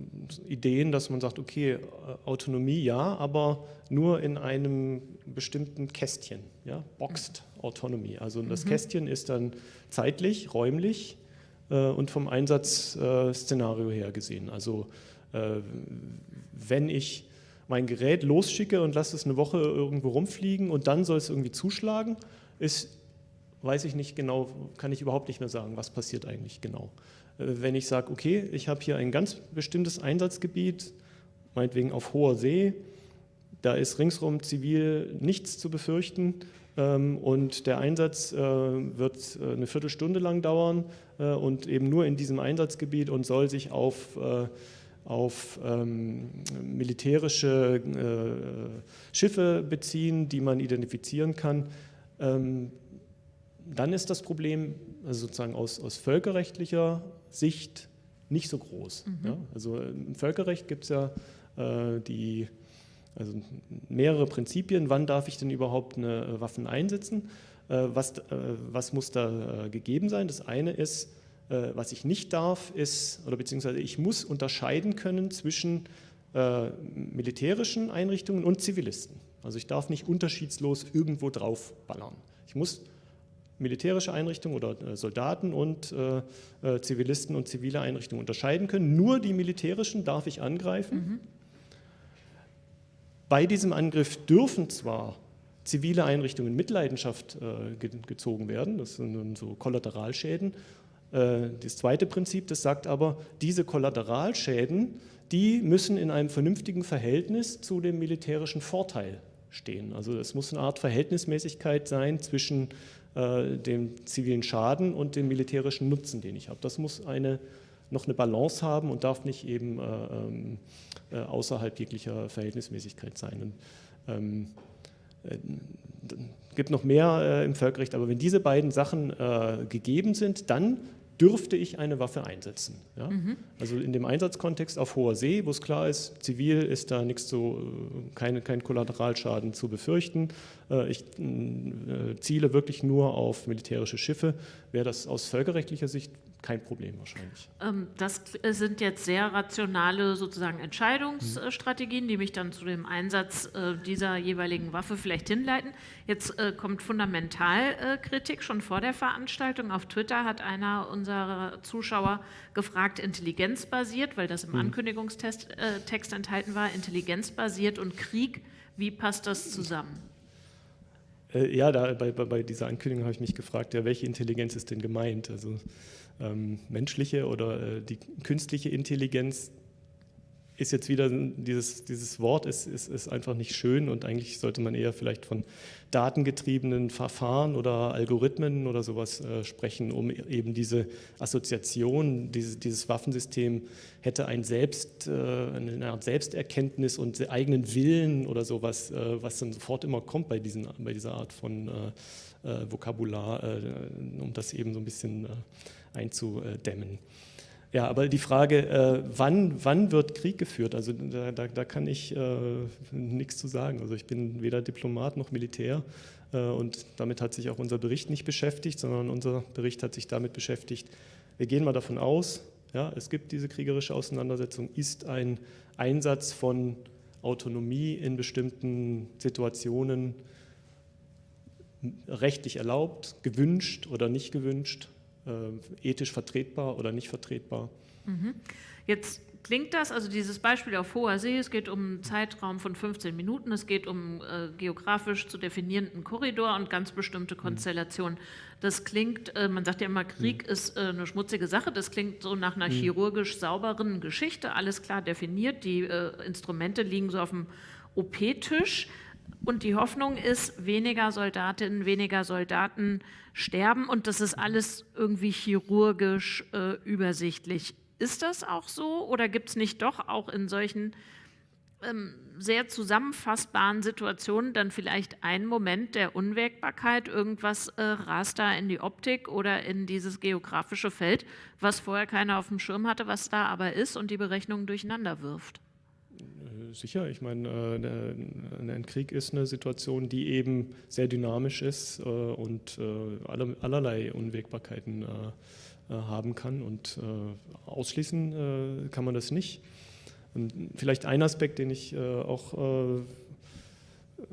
Ideen, dass man sagt, okay, äh, Autonomie ja, aber nur in einem bestimmten Kästchen, ja, Boxed Autonomie. Also das mhm. Kästchen ist dann zeitlich, räumlich und vom Einsatzszenario her gesehen. Also äh, wenn ich mein Gerät losschicke und lasse es eine Woche irgendwo rumfliegen und dann soll es irgendwie zuschlagen, ist, weiß ich nicht genau, kann ich überhaupt nicht mehr sagen, was passiert eigentlich genau. Äh, wenn ich sage, okay, ich habe hier ein ganz bestimmtes Einsatzgebiet, meinetwegen auf hoher See, da ist ringsherum zivil nichts zu befürchten und der Einsatz äh, wird äh, eine Viertelstunde lang dauern und eben nur in diesem Einsatzgebiet und soll sich auf auf ähm, militärische äh, Schiffe beziehen, die man identifizieren kann, ähm, dann ist das Problem also sozusagen aus, aus völkerrechtlicher Sicht nicht so groß. Mhm. Ja? Also im Völkerrecht gibt es ja äh, die, also mehrere Prinzipien, wann darf ich denn überhaupt eine Waffen einsetzen, äh, was, äh, was muss da äh, gegeben sein. Das eine ist, äh, was ich nicht darf, ist, oder beziehungsweise ich muss unterscheiden können zwischen äh, militärischen Einrichtungen und Zivilisten. Also ich darf nicht unterschiedslos irgendwo drauf ballern. Ich muss militärische Einrichtungen oder äh, Soldaten und äh, äh, Zivilisten und zivile Einrichtungen unterscheiden können. Nur die militärischen darf ich angreifen. Mhm. Bei diesem Angriff dürfen zwar zivile Einrichtungen mit Leidenschaft äh, gezogen werden, das sind so Kollateralschäden, äh, das zweite Prinzip, das sagt aber, diese Kollateralschäden, die müssen in einem vernünftigen Verhältnis zu dem militärischen Vorteil stehen. Also es muss eine Art Verhältnismäßigkeit sein zwischen äh, dem zivilen Schaden und dem militärischen Nutzen, den ich habe. Das muss eine, noch eine Balance haben und darf nicht eben äh, ähm, äh, außerhalb jeglicher Verhältnismäßigkeit sein. Und, ähm, äh, gibt noch mehr äh, im Völkerrecht, aber wenn diese beiden Sachen äh, gegeben sind, dann dürfte ich eine Waffe einsetzen. Ja? Mhm. Also in dem Einsatzkontext auf hoher See, wo es klar ist, zivil ist da nichts so, äh, keine, kein Kollateralschaden zu befürchten. Äh, ich äh, ziele wirklich nur auf militärische Schiffe, wäre das aus völkerrechtlicher Sicht kein Problem wahrscheinlich. Ähm, das sind jetzt sehr rationale sozusagen Entscheidungsstrategien, die mich dann zu dem Einsatz äh, dieser jeweiligen Waffe vielleicht hinleiten. Jetzt äh, kommt Fundamentalkritik schon vor der Veranstaltung. Auf Twitter hat einer unserer Zuschauer gefragt, intelligenzbasiert, weil das im hm. Ankündigungstext äh, enthalten war, intelligenzbasiert und Krieg, wie passt das zusammen? Ja, da, bei, bei, dieser Ankündigung habe ich mich gefragt, ja, welche Intelligenz ist denn gemeint? Also ähm, menschliche oder äh, die künstliche Intelligenz ist jetzt wieder dieses, dieses Wort ist, ist, ist einfach nicht schön und eigentlich sollte man eher vielleicht von datengetriebenen Verfahren oder Algorithmen oder sowas äh, sprechen, um eben diese Assoziation, diese, dieses Waffensystem hätte ein Selbst, äh, eine Art Selbsterkenntnis und eigenen Willen oder sowas, äh, was dann sofort immer kommt bei, diesen, bei dieser Art von äh, äh, Vokabular, äh, um das eben so ein bisschen einzudämmen. Ja, aber die Frage, äh, wann, wann wird Krieg geführt, also da, da, da kann ich äh, nichts zu sagen. Also ich bin weder Diplomat noch Militär äh, und damit hat sich auch unser Bericht nicht beschäftigt, sondern unser Bericht hat sich damit beschäftigt, wir gehen mal davon aus, ja, es gibt diese kriegerische Auseinandersetzung, ist ein Einsatz von Autonomie in bestimmten Situationen rechtlich erlaubt, gewünscht oder nicht gewünscht, ethisch vertretbar oder nicht vertretbar. Mhm. Jetzt Klingt das, also dieses Beispiel auf hoher See, es geht um einen Zeitraum von 15 Minuten, es geht um äh, geografisch zu definierenden Korridor und ganz bestimmte Konstellationen. Das klingt, äh, man sagt ja immer, Krieg ist äh, eine schmutzige Sache, das klingt so nach einer chirurgisch sauberen Geschichte, alles klar definiert, die äh, Instrumente liegen so auf dem OP-Tisch. Und die Hoffnung ist, weniger Soldatinnen, weniger Soldaten sterben und das ist alles irgendwie chirurgisch äh, übersichtlich. Ist das auch so oder gibt es nicht doch auch in solchen ähm, sehr zusammenfassbaren Situationen dann vielleicht einen Moment der Unwägbarkeit, irgendwas äh, rast da in die Optik oder in dieses geografische Feld, was vorher keiner auf dem Schirm hatte, was da aber ist und die Berechnungen durcheinander wirft? Äh, sicher, ich meine, äh, ein Krieg ist eine Situation, die eben sehr dynamisch ist äh, und allerlei Unwägbarkeiten haben kann und ausschließen kann man das nicht. Und vielleicht ein Aspekt, den ich auch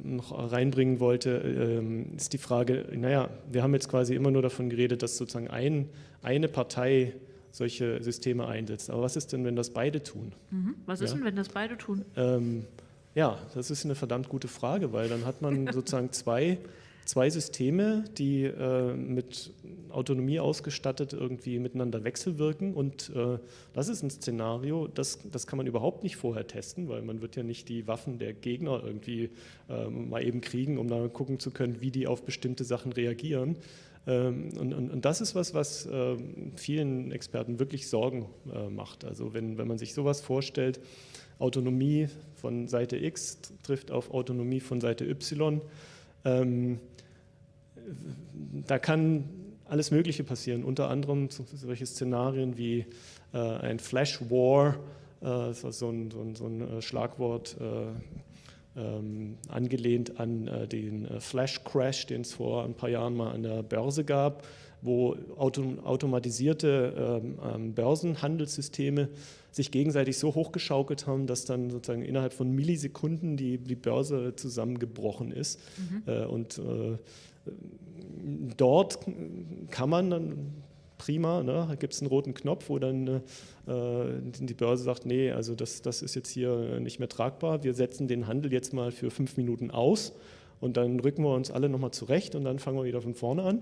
noch reinbringen wollte, ähm, ist die Frage, naja, wir haben jetzt quasi immer nur davon geredet, dass sozusagen ein, eine Partei solche Systeme einsetzt. Aber was ist denn, wenn das beide tun? Mhm. Was ist ja? denn, wenn das beide tun? Ähm, ja, das ist eine verdammt gute Frage, weil dann hat man *laughs* sozusagen zwei, zwei Systeme, die äh, mit Autonomie ausgestattet irgendwie miteinander wechselwirken und äh, das ist ein Szenario, das, das kann man überhaupt nicht vorher testen, weil man wird ja nicht die Waffen der Gegner irgendwie äh, mal eben kriegen, um dann gucken zu können, wie die auf bestimmte Sachen reagieren. Ähm, und, und, und, das ist was, was ähm, vielen Experten wirklich Sorgen äh, macht. Also wenn, wenn man sich sowas vorstellt, Autonomie von Seite X trifft auf Autonomie von Seite Y, ähm, da kann alles Mögliche passieren, unter anderem solche Szenarien wie äh, ein Flash War, äh, so ein, so ein, so ein äh, Schlagwort, angelehnt an äh, den äh, Flash Crash, den es vor ein paar Jahren mal an der Börse gab, wo auto automatisierte ähm, ähm, Börsenhandelssysteme sich gegenseitig so hochgeschaukelt haben, dass dann sozusagen innerhalb von Millisekunden die, die Börse zusammengebrochen ist. Mhm. Äh, und dort kann man dann prima, ne? da gibt es einen roten Knopf, wo dann äh, die Börse sagt, nee, also das, das ist jetzt hier nicht mehr tragbar, wir setzen den Handel jetzt mal für fünf Minuten aus und dann rücken wir uns alle nochmal zurecht und dann fangen wir wieder von vorne an.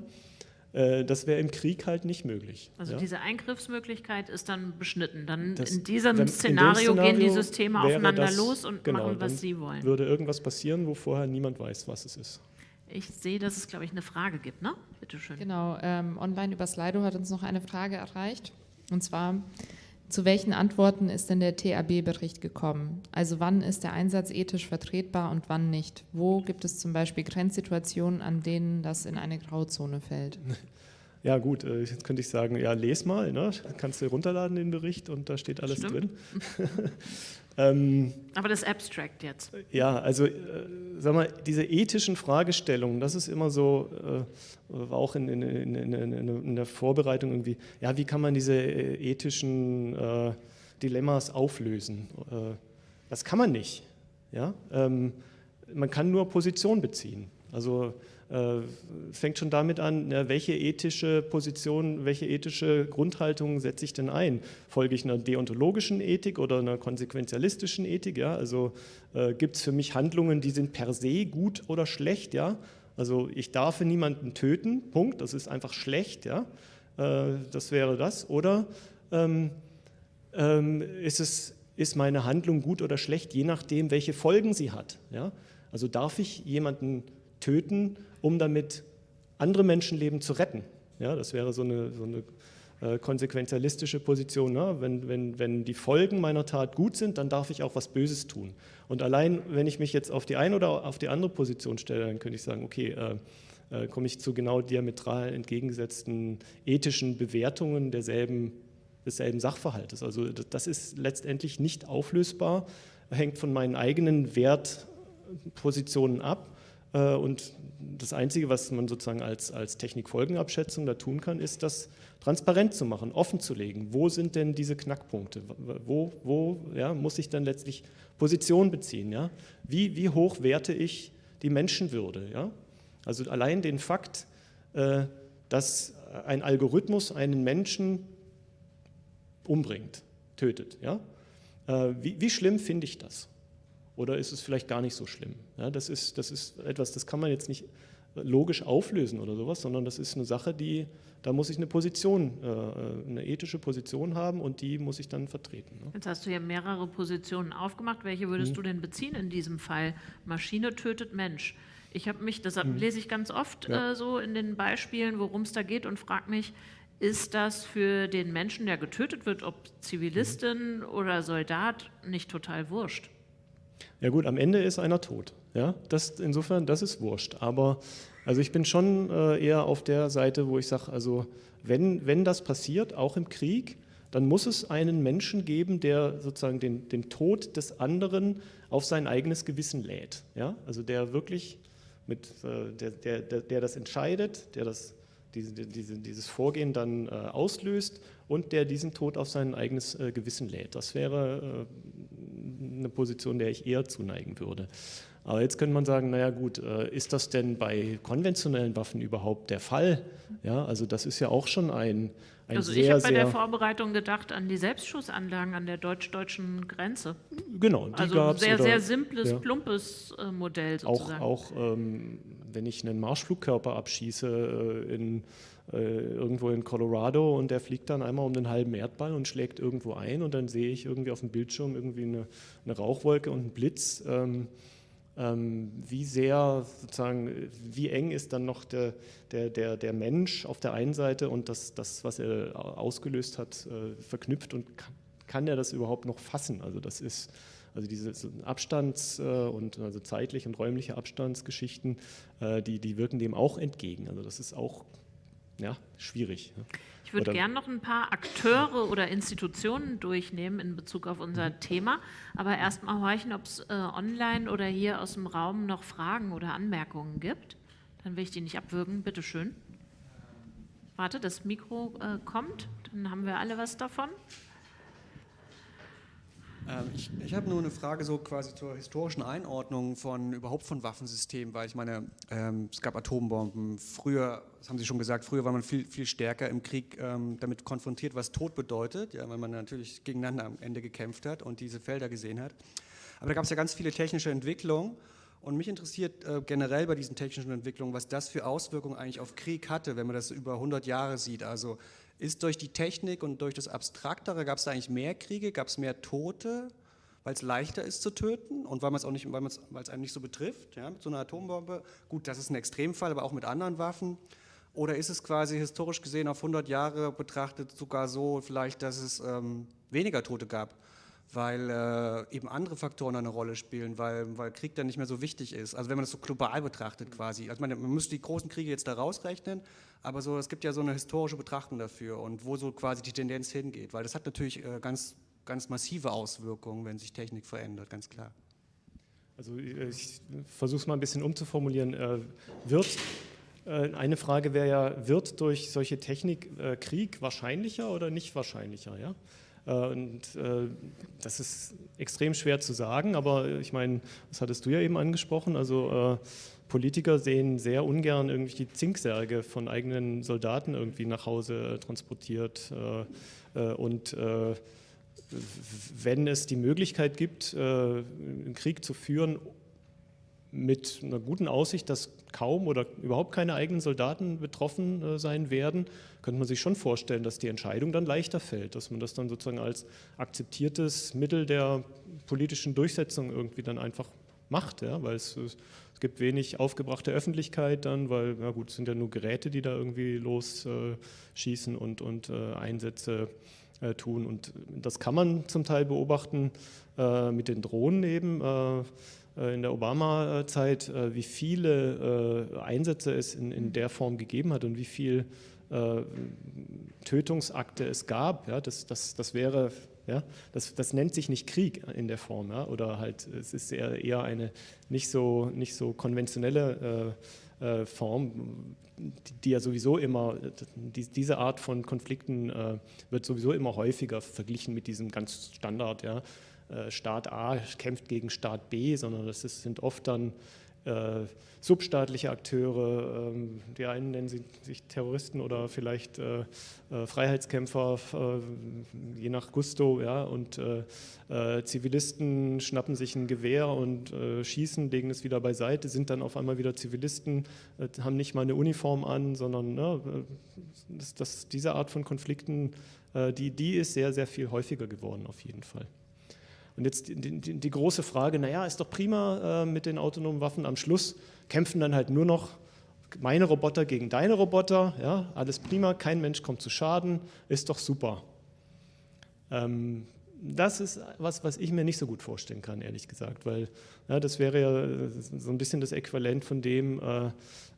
Äh, das wäre im Krieg halt nicht möglich. Also ja? diese Eingriffsmöglichkeit ist dann beschnitten. Dann das, in diesem wenn, Szenario, in Szenario, gehen die Systeme aufeinander das, los und genau, machen, was sie wollen. Würde irgendwas passieren, wo vorher niemand weiß, was es ist. Ich sehe, dass es, glaube ich, eine Frage gibt, ne? Bitte schön. Genau, ähm, online über Slido hat uns noch eine Frage erreicht. Und zwar, zu welchen Antworten ist denn der TAB-Bericht gekommen? Also wann ist der Einsatz ethisch vertretbar und wann nicht? Wo gibt es zum Beispiel Grenzsituationen, an denen das in eine Grauzone fällt? *laughs* Ja gut, äh, jetzt könnte ich sagen, ja, les mal, ne? kannst du runterladen den Bericht und da steht alles Stimmt. drin. *laughs* Ähm, Aber das Abstract jetzt. Ja, also äh, sag mal, diese ethischen Fragestellungen, das ist immer so, äh, war auch in, in, in, in, der Vorbereitung irgendwie, ja, wie kann man diese äh, ethischen äh, Dilemmas auflösen? Äh, das kann man nicht. Ja? Ähm, man kann nur Position beziehen. Also äh, fängt schon damit an, welche ethische Position, welche ethische Grundhaltung setze ich denn ein? Folge ich einer deontologischen Ethik oder einer konsequenzialistischen Ethik? Ja? Also äh, gibt es für mich Handlungen, die sind per se gut oder schlecht? Ja? Also ich darf niemanden töten, Punkt, das ist einfach schlecht, ja? Äh, das wäre das. Oder ähm, ähm, ist, es, ist meine Handlung gut oder schlecht, je nachdem, welche Folgen sie hat? Ja? Also darf ich jemanden töten, um damit andere Menschenleben zu retten. Ja, das wäre so eine, so eine äh, konsequenzialistische Position. Ne? Wenn, wenn, wenn die Folgen meiner Tat gut sind, dann darf ich auch was Böses tun. Und allein, wenn ich mich jetzt auf die eine oder auf die andere Position stelle, dann könnte ich sagen, okay, äh, äh, komme ich zu genau diametral entgegengesetzten ethischen Bewertungen derselben, desselben Sachverhaltes. Also das ist letztendlich nicht auflösbar, hängt von meinen eigenen Wertpositionen ab und das Einzige, was man sozusagen als, als Technikfolgenabschätzung da tun kann, ist, das transparent zu machen, offen zu legen. Wo sind denn diese Knackpunkte? Wo, wo ja, muss ich dann letztlich Position beziehen? Ja? Wie, wie hoch werte ich die Menschenwürde? Ja? Also allein den Fakt, äh, dass ein Algorithmus einen Menschen umbringt, tötet. Ja? Äh, wie, wie schlimm finde ich das? Oder ist es vielleicht gar nicht so schlimm? Ja, das, ist, das ist etwas, das kann man jetzt nicht logisch auflösen oder sowas, sondern das ist eine Sache, die, da muss ich eine Position, äh, eine ethische Position haben und die muss ich dann vertreten. Ne? Jetzt hast du ja mehrere Positionen aufgemacht. Welche würdest hm. du denn beziehen in diesem Fall? Maschine tötet Mensch. Ich habe mich, das hm. lese ich ganz oft ja. äh, so in den Beispielen, worum es da geht und frage mich, ist das für den Menschen, der getötet wird, ob Zivilistin mhm. oder Soldat, nicht total wurscht? Ja gut, am Ende ist einer tot. Ja, das, insofern, das ist wurscht. Aber also ich bin schon äh, eher auf der Seite, wo ich sage, also wenn, wenn das passiert, auch im Krieg, dann muss es einen Menschen geben, der sozusagen den, den Tod des anderen auf sein eigenes Gewissen lädt. Ja? Also der wirklich mit, äh, der, der, der, der das entscheidet, der das diese, diese, dieses Vorgehen dann äh, auslöst und der diesen Tod auf sein eigenes Gewissen lädt. Das wäre eine Position, der ich eher zuneigen würde. Aber jetzt könnte man sagen, naja gut, äh, ist das denn bei konventionellen Waffen überhaupt der Fall? Ja, also das ist ja auch schon ein, ein also sehr, ich habe bei der Vorbereitung gedacht an die Selbstschussanlagen an der deutsch-deutschen Grenze. Genau, die also ein sehr, oder, sehr simples, ja. plumpes äh, Modell sozusagen. Auch, auch ähm, wenn ich einen Marschflugkörper abschieße äh, in, irgendwo in Colorado und der fliegt dann einmal um den halben Erdball und schlägt irgendwo ein und dann sehe ich irgendwie auf dem Bildschirm irgendwie eine, eine Rauchwolke und einen Blitz. Ähm, ähm, wie sehr sozusagen, wie eng ist dann noch der, der, der, der Mensch auf der einen Seite und das, das was er ausgelöst hat, äh, verknüpft und kann, kann er das überhaupt noch fassen? Also das ist, also diese Abstands- äh, und also zeitliche und räumliche Abstandsgeschichten, äh, die, die wirken dem auch entgegen. Also das ist auch ja, schwierig. Ich würde gerne noch ein paar Akteure oder Institutionen durchnehmen in Bezug auf unser mhm. Thema, aber erst mal horchen, ob es äh, online oder hier aus dem Raum noch Fragen oder Anmerkungen gibt. Dann will ich die nicht abwürgen. Bitte schön. Warte, das Mikro äh, kommt, dann haben wir alle was davon. Ähm, ich, ich habe nur eine Frage so quasi zur historischen Einordnung von überhaupt von Waffensystemen, weil ich meine, ähm, es gab Atombomben. Früher, das haben Sie schon gesagt, früher war man viel, viel stärker im Krieg ähm, damit konfrontiert, was Tod bedeutet, ja, weil man natürlich gegeneinander am Ende gekämpft hat und diese Felder gesehen hat. Aber da gab es ja ganz viele technische Entwicklungen. Und mich interessiert äh, generell bei diesen technischen Entwicklungen, was das für Auswirkungen eigentlich auf Krieg hatte, wenn man das über 100 Jahre sieht. Also ist durch die Technik und durch das Abstraktere, gab es da eigentlich mehr Kriege, gab es mehr Tote, weil es leichter ist zu töten und weil es auch nicht, weil es einem nicht so betrifft, ja, mit so einer Atombombe. Gut, das ist ein Extremfall, aber auch mit anderen Waffen. Oder ist es quasi historisch gesehen auf 100 Jahre betrachtet sogar so vielleicht, dass es ähm, weniger Tote gab? Weil äh, eben andere Faktoren eine Rolle spielen, weil, weil Krieg dann nicht mehr so wichtig ist. Also wenn man das so global betrachtet quasi. Also man, man müsste die großen Kriege jetzt da rausrechnen, aber so, es gibt ja so eine historische Betrachtung dafür und wo so quasi die Tendenz hingeht, weil das hat natürlich äh, ganz, ganz massive Auswirkungen, wenn sich Technik verändert, ganz klar. Also äh, ich versuche es mal ein bisschen umzuformulieren. Äh, wird äh, eine Frage wäre ja, wird durch solche Technik Krieg wahrscheinlicher oder nicht wahrscheinlicher? Ja? Äh, und äh, das ist extrem schwer zu sagen, aber ich meine, das hattest du ja eben angesprochen, also äh, Politiker sehen sehr ungern irgendwie die Zinksärge von eigenen Soldaten irgendwie nach Hause transportiert. Und wenn es die Möglichkeit gibt, einen Krieg zu führen, mit einer guten Aussicht, dass kaum oder überhaupt keine eigenen Soldaten betroffen äh, sein werden, könnte man sich schon vorstellen, dass die Entscheidung dann leichter fällt, dass man das dann sozusagen als akzeptiertes Mittel der politischen Durchsetzung irgendwie dann einfach macht, ja, weil es, es gibt wenig aufgebrachte Öffentlichkeit dann, weil, na gut, es sind ja nur Geräte, die da irgendwie losschießen äh, und, und äh, Einsätze äh, tun. Und das kann man zum Teil beobachten äh, mit den Drohnen eben, äh, in der Obama-Zeit, äh, wie viele äh, Einsätze es in, in der Form gegeben hat und wie viele Tötungsakte es gab. Ja, das, das, das wäre, ja, das, das nennt sich nicht Krieg in der Form, ja, oder halt, es ist eher, eher eine nicht so, nicht so konventionelle äh, Form, die, die, ja sowieso immer, die, diese Art von Konflikten äh, wird sowieso immer häufiger verglichen mit diesem ganz Standard, ja, äh, Staat A kämpft gegen Staat B, sondern das sind oft dann äh, substaatliche Akteure, ähm, die einen nennen sie, sich Terroristen oder vielleicht äh, äh, Freiheitskämpfer, äh, je nach Gusto, ja, und äh, äh, Zivilisten schnappen sich ein Gewehr und äh, schießen, legen es wieder beiseite, sind dann auf einmal wieder Zivilisten, haben nicht mal eine Uniform an, sondern ne, das, das, diese Art von Konflikten, die, die ist sehr, sehr viel häufiger geworden auf jeden Fall. Und jetzt die, die, die große Frage, naja, ist doch prima mit den autonomen Waffen am Schluss, kämpfen dann halt nur noch meine Roboter gegen deine Roboter, ja, alles prima, kein Mensch kommt zu Schaden, ist doch super. Ähm, das ist was, was ich mir nicht so gut vorstellen kann, ehrlich gesagt, weil ja, das wäre ja so ein bisschen das Äquivalent von dem, äh,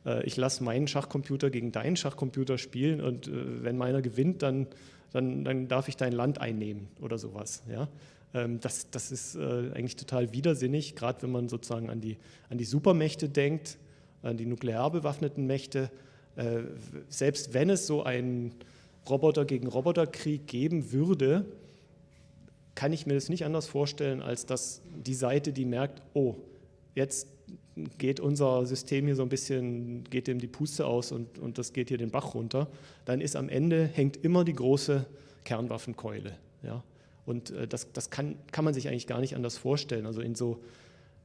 äh, ich lasse meinen Schachcomputer gegen deinen Schachcomputer spielen und äh, wenn meiner gewinnt, dann, dann, dann darf ich dein Land einnehmen oder sowas. Ja? Ähm, das, das ist äh, eigentlich total widersinnig, gerade wenn man sozusagen an die, an die Supermächte denkt, an die nuklear bewaffneten Mächte. Äh, selbst wenn es so einen Roboter gegen Roboterkrieg geben würde, kann ich mir das nicht anders vorstellen, als dass die Seite, die merkt, oh, jetzt geht unser System hier so ein bisschen, geht dem die Puste aus und, und das geht hier den Bach runter, dann ist am Ende, hängt immer die große Kernwaffenkeule. Ja? Und äh, das, das kann, kann man sich eigentlich gar nicht anders vorstellen. Also in so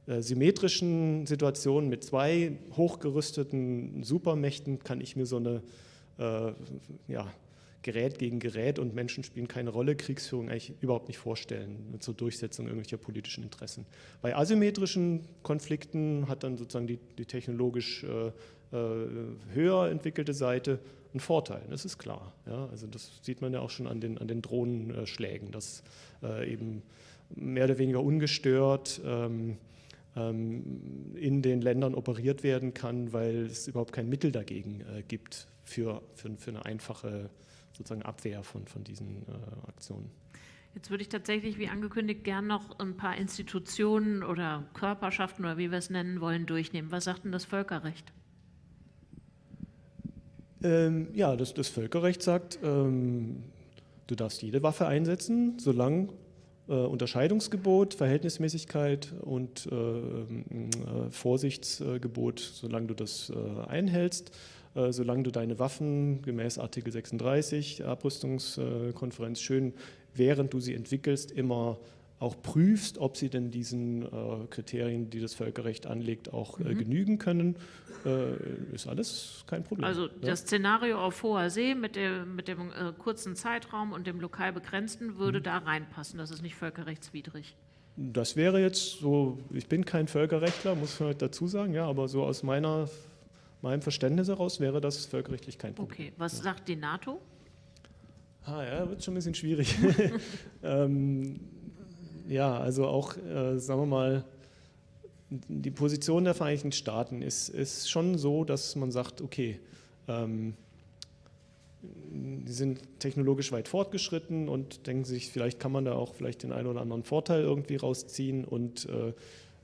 äh, symmetrischen Situationen mit zwei hochgerüsteten Supermächten kann ich mir so eine äh, ja, Gerät gegen Gerät und Menschen spielen keine Rolle, Kriegsführung eigentlich überhaupt nicht vorstellen zur Durchsetzung irgendwelcher politischen Interessen. Bei asymmetrischen Konflikten hat dann sozusagen die, die technologisch äh, höher entwickelte Seite einen Vorteil, das ist klar. Ja? Also das sieht man ja auch schon an den, an den Drohnenschlägen, dass äh, eben mehr oder weniger ungestört ähm, ähm, in den Ländern operiert werden kann, weil es überhaupt kein Mittel dagegen äh, gibt für, für, für eine einfache sozusagen Abwehr von, von diesen äh, Aktionen. Jetzt würde ich tatsächlich, wie angekündigt, gern noch ein paar Institutionen oder Körperschaften oder wie wir es nennen wollen, durchnehmen. Was sagt denn das Völkerrecht? Ähm, ja, das, das, Völkerrecht sagt, ähm, du darfst jede Waffe einsetzen, solange äh, Unterscheidungsgebot, Verhältnismäßigkeit und äh, äh, Vorsichtsgebot, solange du das äh, einhältst, äh, solange du deine Waffen gemäß Artikel 36 Abrüstungskonferenz schön, während du sie entwickelst, immer auch prüfst, ob sie denn diesen äh, Kriterien, die das Völkerrecht anlegt, auch äh, mhm. genügen können, äh, ist alles kein Problem. Also das Szenario auf hoher See mit dem, mit dem äh, kurzen Zeitraum und dem lokal begrenzten würde mhm. da reinpassen. Das ist nicht völkerrechtswidrig. Das wäre jetzt so, ich bin kein Völkerrechtler, muss man dazu sagen, ja, aber so aus meiner, meinem Verständnis heraus wäre das völkerrechtlich kein Problem. Okay, was ja. sagt die NATO? Ah ja, wird schon ein bisschen schwierig. *laughs* *laughs* ähm, ja, also auch, äh, sagen wir mal, die Position der Vereinigten Staaten ist, ist schon so, dass man sagt, okay, ähm, die sind technologisch weit fortgeschritten und denken sich, vielleicht kann man da auch vielleicht den einen oder anderen Vorteil irgendwie rausziehen und äh,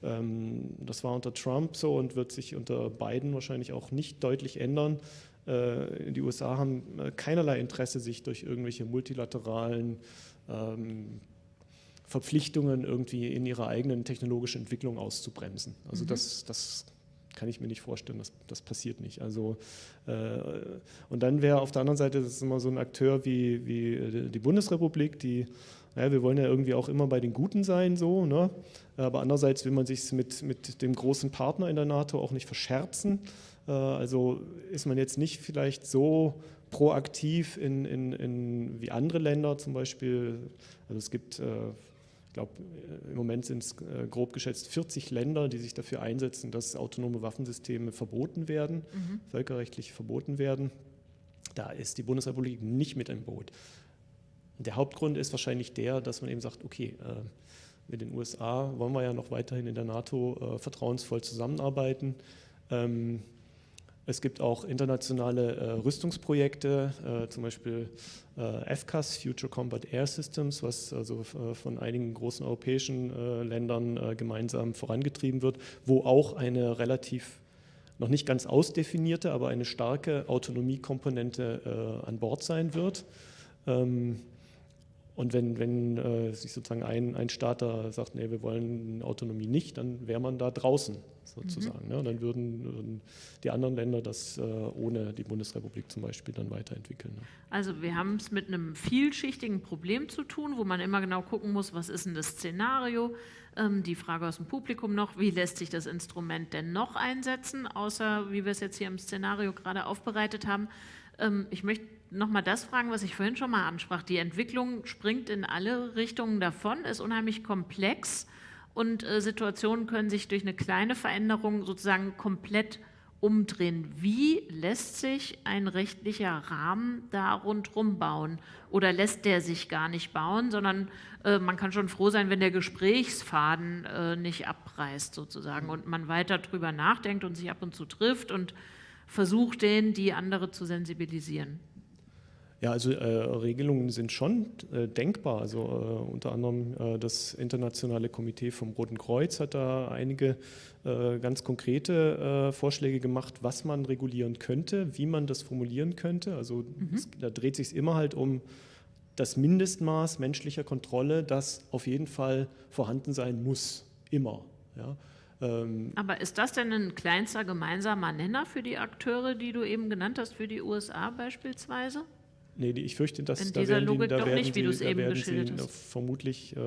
ähm, das war unter Trump so und wird sich unter Biden wahrscheinlich auch nicht deutlich ändern. Äh, die USA haben äh, keinerlei Interesse, sich durch irgendwelche multilateralen ähm, Verpflichtungen irgendwie in ihrer eigenen technologischen Entwicklung auszubremsen. Also mhm. das, das kann ich mir nicht vorstellen, das, das passiert nicht. Also, äh, und dann wäre auf der anderen Seite das ist immer so ein Akteur wie, wie die Bundesrepublik, die, naja, wir wollen ja irgendwie auch immer bei den Guten sein, so, ne? aber andererseits will man sich mit, mit dem großen Partner in der NATO auch nicht verscherzen. Äh, also ist man jetzt nicht vielleicht so proaktiv in, in, in wie andere Länder zum Beispiel. Also es gibt äh, ich glaube, im Moment sind es äh, grob geschätzt 40 Länder, die sich dafür einsetzen, dass autonome Waffensysteme verboten werden, mhm. völkerrechtlich verboten werden. Da ist die Bundesrepublik nicht mit im Boot. Der Hauptgrund ist wahrscheinlich der, dass man eben sagt, okay, äh, mit den USA wollen wir ja noch weiterhin in der NATO äh, vertrauensvoll zusammenarbeiten. Es gibt auch internationale äh, Rüstungsprojekte, äh, zum Beispiel äh, FCAS, Future Combat Air Systems, was also äh, von einigen großen europäischen äh, Ländern äh, gemeinsam vorangetrieben wird, wo auch eine relativ noch nicht ganz ausdefinierte, aber eine starke Autonomiekomponente an Bord sein wird. Ähm, und wenn, wenn sich sozusagen ein, ein Staat da sagt, nee, wir wollen Autonomie nicht, dann wäre man da draußen sozusagen. Mhm. Ne? Dann würden, würden, die anderen Länder das äh, ohne die Bundesrepublik zum Beispiel dann weiterentwickeln. Ne? Also wir haben es mit einem vielschichtigen Problem zu tun, wo man immer genau gucken muss, was ist denn das Szenario? Ähm, die Frage aus dem Publikum noch, wie lässt sich das Instrument denn noch einsetzen, außer wie wir es jetzt hier im Szenario gerade aufbereitet haben. Ähm, ich möchte nochmal das fragen, was ich vorhin schon mal ansprach. Die Entwicklung springt in alle Richtungen davon, ist unheimlich komplex und äh, Situationen können sich durch eine kleine Veränderung sozusagen komplett umdrehen. Wie lässt sich ein rechtlicher Rahmen da rundherum bauen? Oder lässt der sich gar nicht bauen, sondern äh, man kann schon froh sein, wenn der Gesprächsfaden äh, nicht abreißt sozusagen und man weiter drüber nachdenkt und sich ab und zu trifft und versucht, den, die andere zu sensibilisieren. Ja, also äh, Regelungen sind schon äh, denkbar. Also äh, unter anderem äh, das Internationale Komitee vom Roten Kreuz hat da einige äh, ganz konkrete äh, Vorschläge gemacht, was man regulieren könnte, wie man das formulieren könnte. Also mhm. es, da dreht sich immer halt um das Mindestmaß menschlicher Kontrolle, das auf jeden Fall vorhanden sein muss, immer. Ja. Ähm, Aber ist das denn ein kleinster gemeinsamer Nenner für die Akteure, die du eben genannt hast, für die USA beispielsweise? Nee, ich fürchte, dass In da werden, Logik die, da werden nicht, sie, da werden sie vermutlich äh,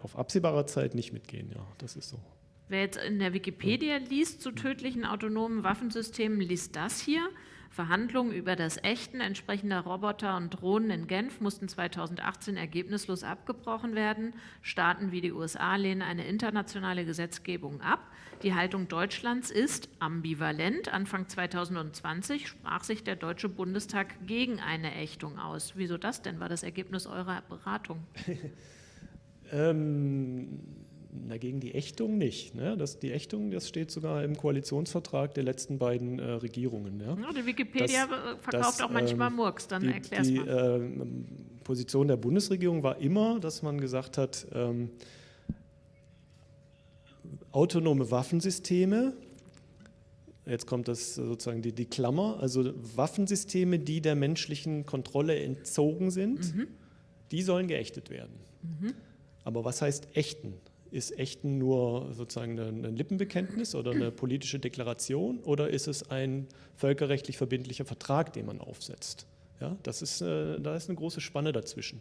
auf absehbarer Zeit nicht mitgehen. Ja, das ist so. Wer jetzt in der Wikipedia liest zu tödlichen autonomen Waffensystemen, liest das hier. Verhandlungen über das Ächten entsprechender Roboter und Drohnen in Genf mussten 2018 ergebnislos abgebrochen werden. Staaten wie die USA lehnen eine internationale Gesetzgebung ab. Die Haltung Deutschlands ist ambivalent. Anfang 2020 sprach sich der Deutsche Bundestag gegen eine Ächtung aus. Wieso das denn? War das Ergebnis eurer Beratung? *laughs* ähm na, gegen die Ächtung nicht. Ne? Das, die Ächtung, das steht sogar im Koalitionsvertrag der letzten beiden äh, Regierungen. Ja? Ja, die Wikipedia das, verkauft das, auch manchmal ähm, Murks, dann die, erklär's die, mal. Die äh, Position der Bundesregierung war immer, dass man gesagt hat, ähm, autonome Waffensysteme, jetzt kommt das sozusagen die, die, Klammer, also Waffensysteme, die der menschlichen Kontrolle entzogen sind, mhm. die sollen geächtet werden. Mhm. Aber was heißt ächten? Ist Echten nur sozusagen ein Lippenbekenntnis oder eine politische Deklaration oder ist es ein völkerrechtlich verbindlicher Vertrag, den man aufsetzt? Ja, das ist, äh, da ist eine große Spanne dazwischen.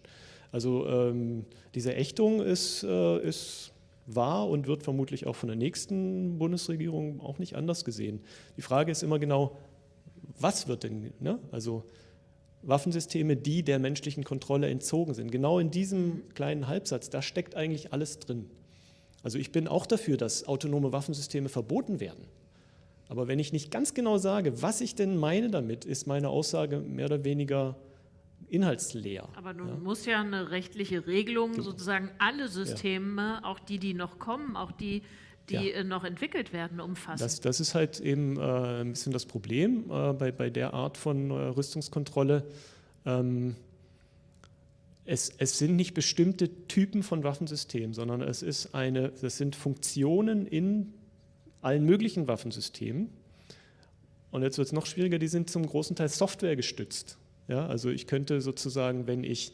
Also ähm, diese Ächtung ist, äh, ist wahr und wird vermutlich auch von der nächsten Bundesregierung auch nicht anders gesehen. Die Frage ist immer genau, was wird denn, ne? also Waffensysteme, die der menschlichen Kontrolle entzogen sind. Genau in diesem kleinen Halbsatz, da steckt eigentlich alles drin. Also ich bin auch dafür, dass autonome Waffensysteme verboten werden. Aber wenn ich nicht ganz genau sage, was ich denn meine damit, ist meine Aussage mehr oder weniger inhaltsleer. Aber nun ja. muss ja eine rechtliche Regelung genau. sozusagen alle Systeme, ja. auch die, die noch kommen, auch die, die ja. Äh, noch entwickelt werden, umfassen. Das, das ist halt eben äh, ein bisschen das Problem äh, bei, bei der Art von äh, Rüstungskontrolle. Ähm, es, es, sind nicht bestimmte Typen von Waffensystemen, sondern es, ist eine, das sind Funktionen in allen möglichen Waffensystemen. Und jetzt wird es noch schwieriger, die sind zum großen Teil Software gestützt. Ja, also ich könnte sozusagen, wenn ich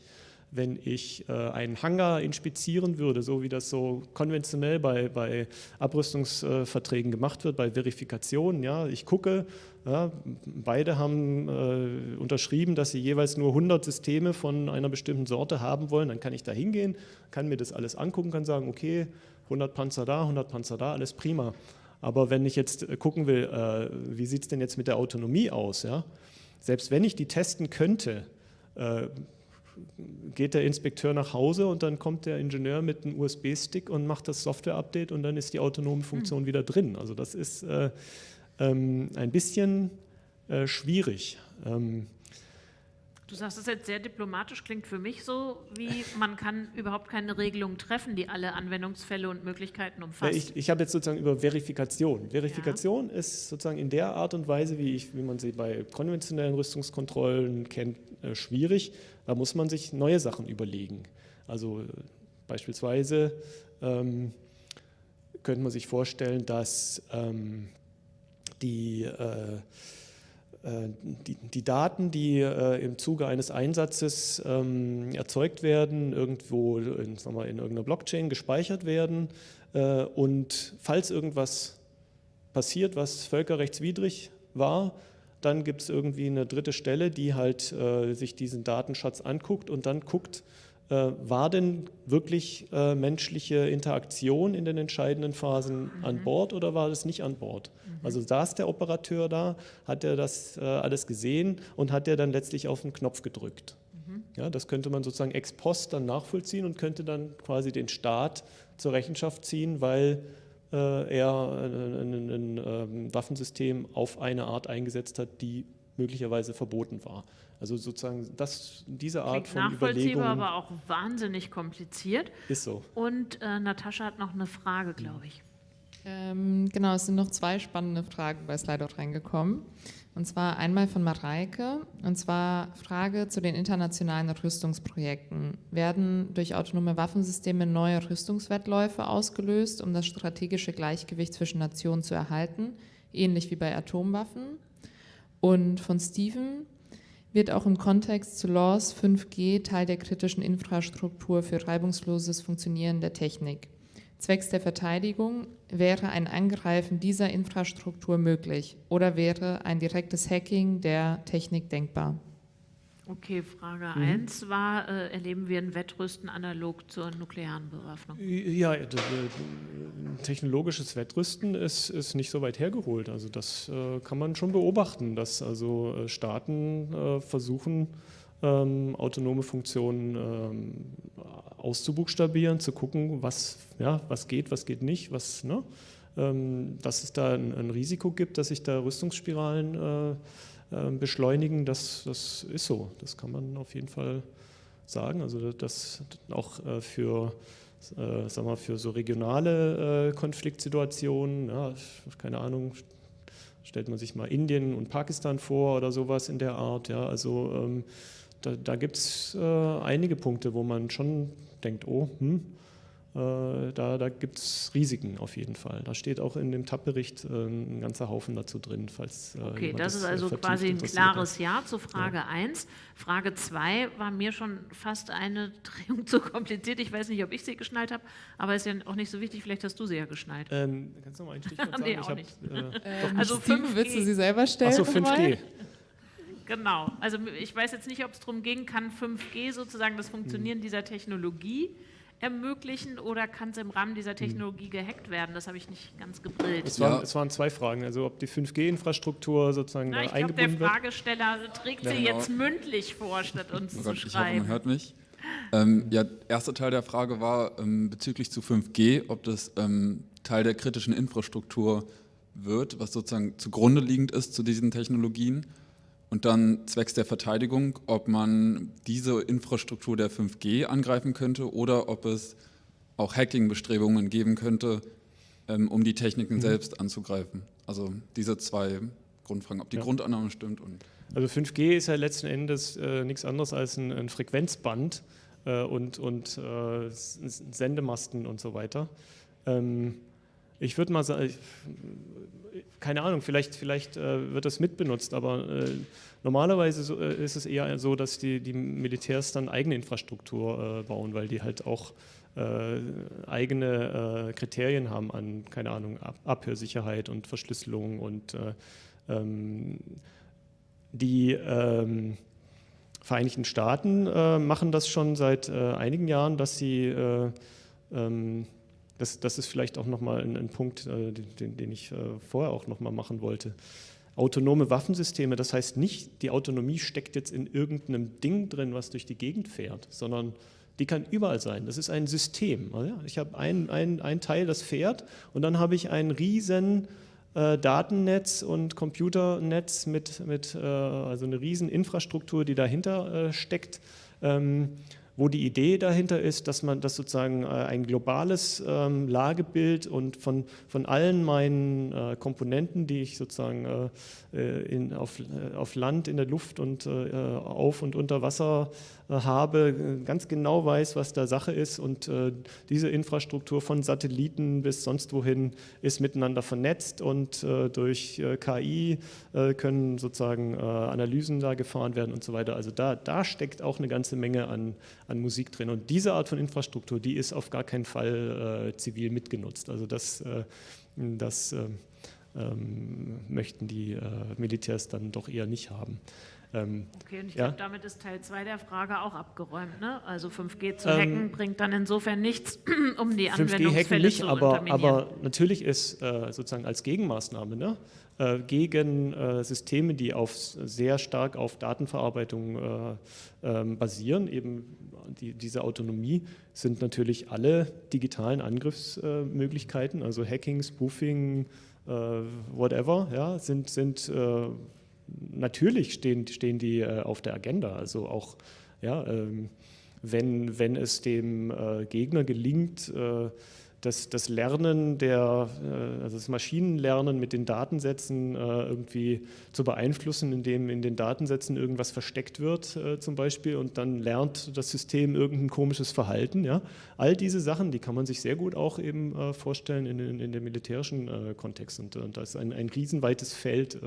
wenn ich äh, einen Hangar inspizieren würde, so wie das so konventionell bei, bei Abrüstungsverträgen gemacht wird, bei Verifikationen. Ja, ich gucke, ja, beide haben äh, unterschrieben, dass sie jeweils nur 100 Systeme von einer bestimmten Sorte haben wollen. Dann kann ich da hingehen, kann mir das alles angucken, kann sagen, okay, 100 Panzer da, 100 Panzer da, alles prima. Aber wenn ich jetzt gucken will, äh, wie sieht es denn jetzt mit der Autonomie aus, ja? Selbst wenn ich die testen könnte, äh, geht der Inspekteur nach Hause und dann kommt der Ingenieur mit einem USB-Stick und macht das Software-Update und dann ist die autonome Funktion mhm. wieder drin. Also das ist äh, ähm, ein bisschen äh, schwierig. Ähm, Du sagst es jetzt sehr diplomatisch, klingt für mich so, wie man kann überhaupt keine Regelung treffen, die alle Anwendungsfälle und Möglichkeiten umfasst. Ich, ich habe jetzt sozusagen über Verifikation. Verifikation ja. ist sozusagen in der Art und Weise, wie, ich, wie man sie bei konventionellen Rüstungskontrollen kennt, äh, schwierig. Da muss man sich neue Sachen überlegen. Also äh, beispielsweise ähm, könnte man sich vorstellen, dass ähm, die äh, die, die, Daten, die äh, im Zuge eines Einsatzes ähm, erzeugt werden, irgendwo in, sagen wir, in irgendeiner Blockchain gespeichert werden äh, und falls irgendwas passiert, was völkerrechtswidrig war, dann gibt es irgendwie eine dritte Stelle, die halt äh, sich diesen Datenschatz anguckt und dann guckt, äh, war denn wirklich äh, menschliche Interaktion in den entscheidenden Phasen mhm. an Bord oder war das nicht an Bord? Mhm. Also saß der Operateur da, hat er das äh, alles gesehen und hat er dann letztlich auf den Knopf gedrückt. Mhm. Ja, das könnte man sozusagen ex post dann nachvollziehen und könnte dann quasi den Staat zur Rechenschaft ziehen, weil äh, er ein, ähm, Waffensystem auf eine Art eingesetzt hat, die möglicherweise verboten war. Also sozusagen das, diese Art Klingt von Überlegung. aber auch wahnsinnig kompliziert. Ist so. Und äh, Natascha hat noch eine Frage, glaube ich. Ähm, genau, es sind noch zwei spannende Fragen bei Slido reingekommen. Und zwar einmal von Mareike, und zwar Frage zu den internationalen Rüstungsprojekten. Werden durch autonome Waffensysteme neue Rüstungswettläufe ausgelöst, um das strategische Gleichgewicht zwischen Nationen zu erhalten, ähnlich wie bei Atomwaffen? Und von Steven wird auch im Kontext zu LAWS 5G Teil der kritischen Infrastruktur für reibungsloses Funktionieren der Technik. Zwecks der Verteidigung wäre ein Angreifen dieser Infrastruktur möglich oder wäre ein direktes Hacking der Technik denkbar? Okay, Frage 1 mhm. war, äh, erleben wir ein Wettrüsten analog zur nuklearen Bewaffnung? Ja, technologisches Wettrüsten ist, ist nicht so weit hergeholt. Also das äh, kann man schon beobachten, dass also äh, Staaten äh, versuchen, ähm, autonome Funktionen ähm, auszubuchstabieren, zu gucken, was, ja, was geht, was geht nicht, was, ne? ähm, dass es da ein, ein, Risiko gibt, dass sich da Rüstungsspiralen äh, äh, beschleunigen, das, das ist so. Das kann man auf jeden Fall sagen. Also das auch äh, für äh, sagen wir, für so regionale äh, Konfliktsituationen, ja, keine Ahnung, stellt man sich mal Indien und Pakistan vor oder sowas in der Art. Ja, also ähm, da, da gibt es einige Punkte, wo man schon denkt, oh, hm, da, da gibt es Risiken auf jeden Fall. Da steht auch in dem TAP-Bericht äh, ein ganzer Haufen dazu drin, falls. Äh, okay, das, ist also quasi ein klares Ja zu Frage ja. 1. Frage 2 war mir schon fast eine Drehung *laughs* zu kompliziert. Ich weiß nicht, ob ich sie geschnallt habe, aber ist ja auch nicht so wichtig. Vielleicht hast du sie ja geschnallt. Ähm, kannst du noch mal ein Stichwort *laughs* sagen? nee, auch hab, nicht. Äh, *laughs* also 5 willst du sie selber stellen? Achso, 5G. Genau. Also ich weiß jetzt nicht, ob es darum ging, kann 5G sozusagen das Funktionieren hm. dieser Technologie ermöglichen oder kann es im Rahmen dieser Technologie gehackt werden? Das habe ich nicht ganz gebrillt. Es waren, ja. es waren zwei Fragen, also ob die 5G-Infrastruktur sozusagen Na, ich eingebunden glaub, der Fragesteller trägt ja, sie genau. jetzt mündlich vor, statt uns oh Gott, zu schreiben. Ich hoffe, man hört mich. Ähm, ja, erster Teil der Frage war ähm, bezüglich zu 5G, ob das ähm, Teil der kritischen Infrastruktur wird, was sozusagen zugrunde liegend ist zu diesen Technologien. Und dann zwecks der Verteidigung, ob man diese Infrastruktur der 5G angreifen könnte oder ob es auch Hacking-Bestrebungen geben könnte, ähm, um die Techniken mhm. selbst anzugreifen. Also diese zwei Grundfragen, ob die ja. Grundannahme stimmt. Und also 5G ist ja letzten Endes äh, nichts anderes als ein, ein Frequenzband äh, und, und äh, Sendemasten und so weiter. Ähm, ich würde mal sagen, keine Ahnung, vielleicht, vielleicht äh, wird das mitbenutzt, aber äh, normalerweise so, äh, ist es eher so, dass die, die Militärs dann eigene Infrastruktur äh, bauen, weil die halt auch äh, eigene äh, Kriterien haben an, keine Ahnung, Ab Abhörsicherheit und Verschlüsselung und ähm, die ähm, Vereinigten Staaten machen das schon seit einigen Jahren, dass sie ähm, das, das ist vielleicht auch nochmal ein, ein Punkt, äh, den, den, ich äh, vorher auch nochmal machen wollte. Autonome Waffensysteme, das heißt nicht, die Autonomie steckt jetzt in irgendeinem Ding drin, was durch die Gegend fährt, sondern die kann überall sein. Das ist ein System. Ich habe ein, ein, ein Teil, das fährt und dann habe ich ein riesen äh, Datennetz und Computernetz mit, mit äh, also eine riesen Infrastruktur, die dahinter äh, steckt. Ähm, wo die Idee dahinter ist, dass man das sozusagen äh, ein globales ähm, Lagebild und von, von allen meinen äh, Komponenten, die ich sozusagen äh, in, auf, auf Land, in der Luft und auf und unter Wasser habe, ganz genau weiß, was da Sache ist und diese Infrastruktur von Satelliten bis sonst wohin ist miteinander vernetzt und durch KI können sozusagen Analysen da gefahren werden und so weiter. Also da, da steckt auch eine ganze Menge an, an Musik drin. Und diese Art von Infrastruktur, die ist auf gar keinen Fall äh, zivil mitgenutzt. Also das, äh, das äh, ähm, möchten die äh, Militärs dann doch eher nicht haben. Ähm, okay, und ich ja? glaube, damit ist Teil 2 der Frage auch abgeräumt. Ne? Also 5G zu ähm, hacken bringt dann insofern nichts, *clears throat* um die Anwendungsfälle nicht, zu aber, aber natürlich ist äh, sozusagen als Gegenmaßnahme ne, äh, gegen äh, Systeme, die auf, sehr stark auf Datenverarbeitung äh, ähm, basieren, eben die, diese Autonomie, sind natürlich alle digitalen Angriffsmöglichkeiten, also Hacking, Spoofing, äh, whatever, ja, sind, sind äh, natürlich stehen, stehen die äh, auf der Agenda. Also auch, ja, ähm, wenn, wenn es dem äh, Gegner gelingt, äh, das, das Lernen der, äh, also das Maschinenlernen mit den Datensätzen äh, irgendwie zu beeinflussen, indem in den Datensätzen irgendwas versteckt wird äh, zum Beispiel und dann lernt das System irgendein komisches Verhalten. Ja? All diese Sachen, die kann man sich sehr gut auch eben vorstellen in, in, in dem militärischen Kontext und, und das ist ein, ein riesenweites Feld,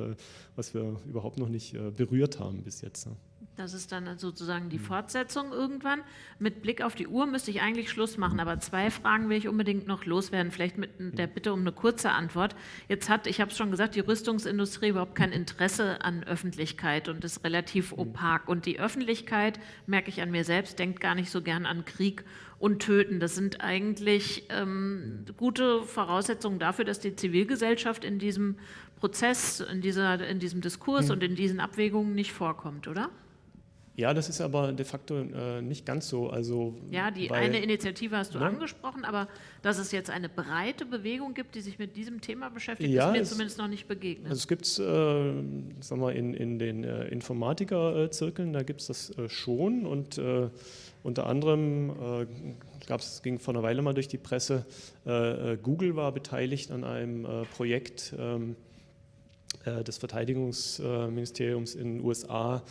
was wir überhaupt noch nicht berührt haben bis jetzt. Das ist dann sozusagen die hm. Fortsetzung irgendwann. Mit Blick auf die Uhr müsste ich eigentlich Schluss machen, aber zwei Fragen will ich unbedingt noch loswerden, vielleicht mit der hm. Bitte um eine kurze Antwort. Jetzt hat, ich habe es schon gesagt, die Rüstungsindustrie überhaupt kein Interesse an Öffentlichkeit und ist relativ hm. opak. Und die Öffentlichkeit, merke ich an mir selbst, denkt gar nicht so gern an Krieg und Töten. Das sind eigentlich ähm, gute Voraussetzungen dafür, dass die Zivilgesellschaft in diesem Prozess, in, dieser, in diesem Diskurs und in diesen Abwägungen nicht vorkommt, oder? Ja, das ist aber de facto äh, nicht ganz so. Also, ja, die weil, eine Initiative hast du ne? angesprochen, aber dass es jetzt eine breite Bewegung gibt, die sich mit diesem Thema beschäftigt, ja, ist mir es, zumindest noch nicht begegnet. Also es gibt es, äh, in, in den äh, Informatiker-Zirkeln, da gibt es das äh, schon und äh, unter anderem äh, gab es, ging vor einer Weile mal durch die Presse, Google war beteiligt an einem Projekt ähm, des Verteidigungsministeriums in den USA,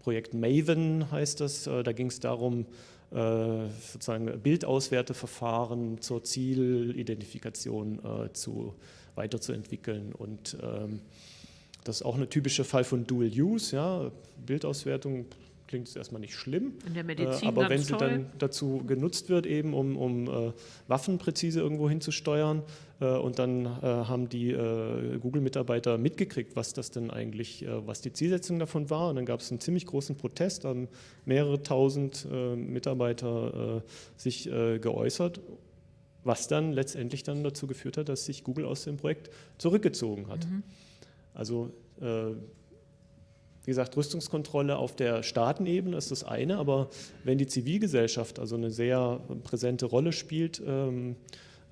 Projekt Maven heißt das. Äh, da ging es darum, äh, sozusagen Bildauswerteverfahren zur Zielidentifikation äh, zu, weiterzuentwickeln. Und ähm, das ist auch ein typischer Fall von Dual Use. Ja? Bildauswertung klingt es erstmal nicht schlimm. In der Medizin aber wenn sie toll. dann dazu genutzt wird, eben um, um äh, Waffen präzise irgendwo hinzusteuern, äh, und dann äh, haben die äh, Google-Mitarbeiter mitgekriegt, was das denn eigentlich, äh, was die Zielsetzung davon war. Und dann gab es einen ziemlich großen Protest, haben mehrere tausend äh, Mitarbeiter sich geäußert was dann letztendlich dann dazu geführt hat, dass sich Google aus dem Projekt zurückgezogen hat. Mhm. Also wie gesagt, Rüstungskontrolle auf der Staatenebene ist das eine, aber wenn die Zivilgesellschaft also eine sehr präsente Rolle spielt, ähm,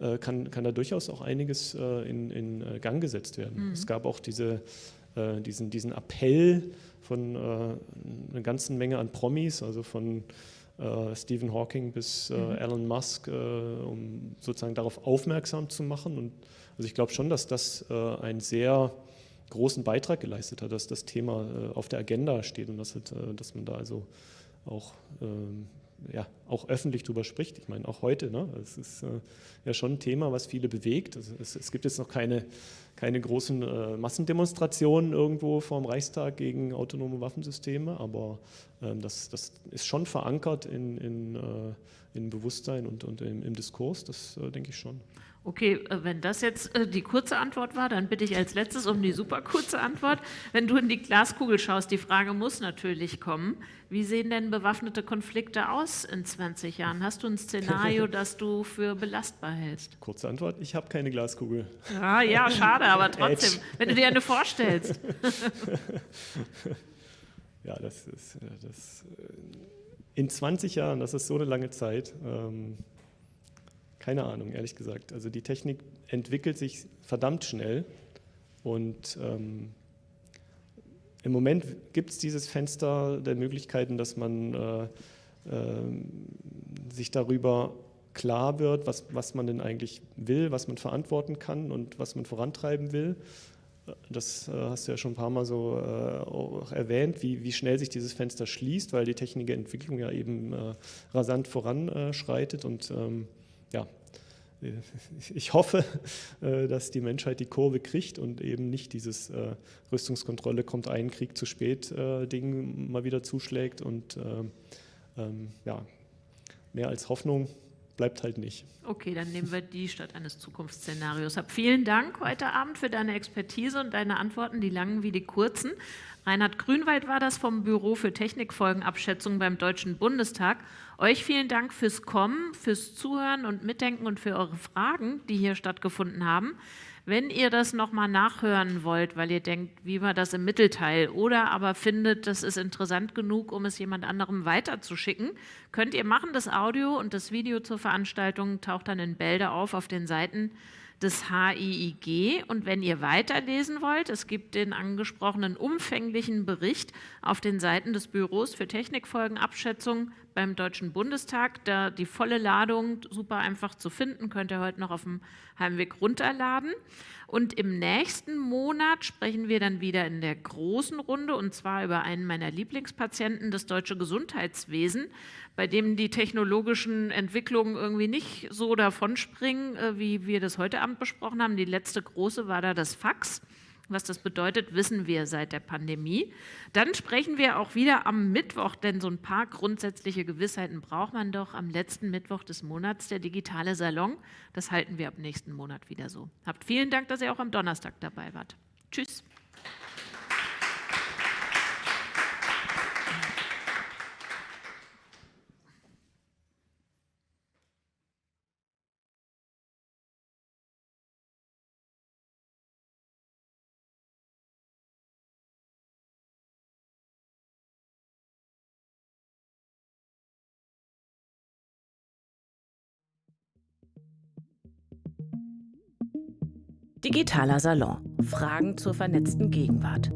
äh, kann, kann da durchaus auch einiges äh, in, in äh, Gang gesetzt werden. Mhm. Es gab auch diese, diesen, diesen Appell von einer ganzen Menge an Promis, also von Stephen Hawking bis mhm. Elon Musk, um sozusagen darauf aufmerksam zu machen. Und also ich glaube schon, dass das ein sehr großen Beitrag geleistet hat, dass das Thema äh, auf der Agenda steht und dass, äh, dass man da also auch, ähm, ja, auch öffentlich drüber spricht. Ich meine, auch heute, ne? es ist äh, ja schon ein Thema, was viele bewegt. Also es, gibt jetzt noch keine, keine großen Massendemonstrationen irgendwo vor dem Reichstag gegen autonome Waffensysteme, aber ähm, das, das ist schon verankert in, in, in Bewusstsein und, und im, im Diskurs, das äh, denke ich schon. Okay, äh, wenn das jetzt äh, die kurze Antwort war, dann bitte ich als letztes um die super kurze Antwort. Wenn du in die Glaskugel schaust, die Frage muss natürlich kommen, wie sehen denn bewaffnete Konflikte aus in 20 Jahren? Hast du ein Szenario, *laughs* das du für belastbar hältst? Kurze Antwort, ich habe keine Glaskugel. Ja, ja, *laughs* schade, aber trotzdem, wenn du dir eine vorstellst. *laughs* ja, das ist, äh, das, in 20 Jahren, das ist so eine lange Zeit, ähm, keine Ahnung, ehrlich gesagt. Also die Technik entwickelt sich verdammt schnell und ähm, im Moment gibt es dieses Fenster der Möglichkeiten, dass man äh, sich darüber klar wird, was, was man denn eigentlich will, was man verantworten kann und was man vorantreiben will. Das äh, hast du ja schon ein paar Mal so äh, erwähnt, wie, wie schnell sich dieses Fenster schließt, weil die technische Entwicklung ja eben äh, rasant voranschreitet. Und ähm, ja, *laughs* ich hoffe, *laughs* dass die Menschheit die Kurve kriegt und eben nicht dieses Rüstungskontrolle kommt ein Krieg zu spät Ding mal wieder zuschlägt. Und ähm, ähm, ja, mehr als Hoffnung bleibt halt nicht. Okay, dann nehmen wir die statt eines Zukunftsszenarios ab. Vielen Dank heute Abend für deine Expertise und deine Antworten, die langen wie die kurzen. Reinhard Grünwald war das vom Büro für Technikfolgenabschätzung beim Deutschen Bundestag. Euch vielen Dank fürs Kommen, fürs Zuhören und Mitdenken und für eure Fragen, die hier stattgefunden haben. Wenn ihr das nochmal nachhören wollt, weil ihr denkt, wie war das im Mittelteil, oder aber findet, das ist interessant genug, um es jemand anderem weiterzuschicken, könnt ihr machen. Das Audio und das Video zur Veranstaltung taucht dann in Bälde auf auf den Seiten des HIIG. Und wenn ihr weiterlesen wollt, es gibt den angesprochenen umfänglichen Bericht auf den Seiten des Büros für Technikfolgenabschätzung beim Deutschen Bundestag. Da die volle Ladung super einfach zu finden, könnt ihr heute noch auf dem Heimweg runterladen. Und im nächsten Monat sprechen wir dann wieder in der großen Runde und zwar über einen meiner Lieblingspatienten, das deutsche Gesundheitswesen, bei dem die technologischen Entwicklungen irgendwie nicht so davonspringen, äh, wie wir das heute Abend besprochen haben. Die letzte große war da das Fax. Was das bedeutet, wissen wir seit der Pandemie. Dann sprechen wir auch wieder am Mittwoch, denn so ein paar grundsätzliche Gewissheiten braucht man doch am letzten Mittwoch des Monats, der digitale Salon. Das halten wir ab nächsten Monat wieder so. Habt vielen Dank, dass ihr auch am Donnerstag dabei wart. Tschüss. Digitaler Salon. Fragen zur vernetzten Gegenwart.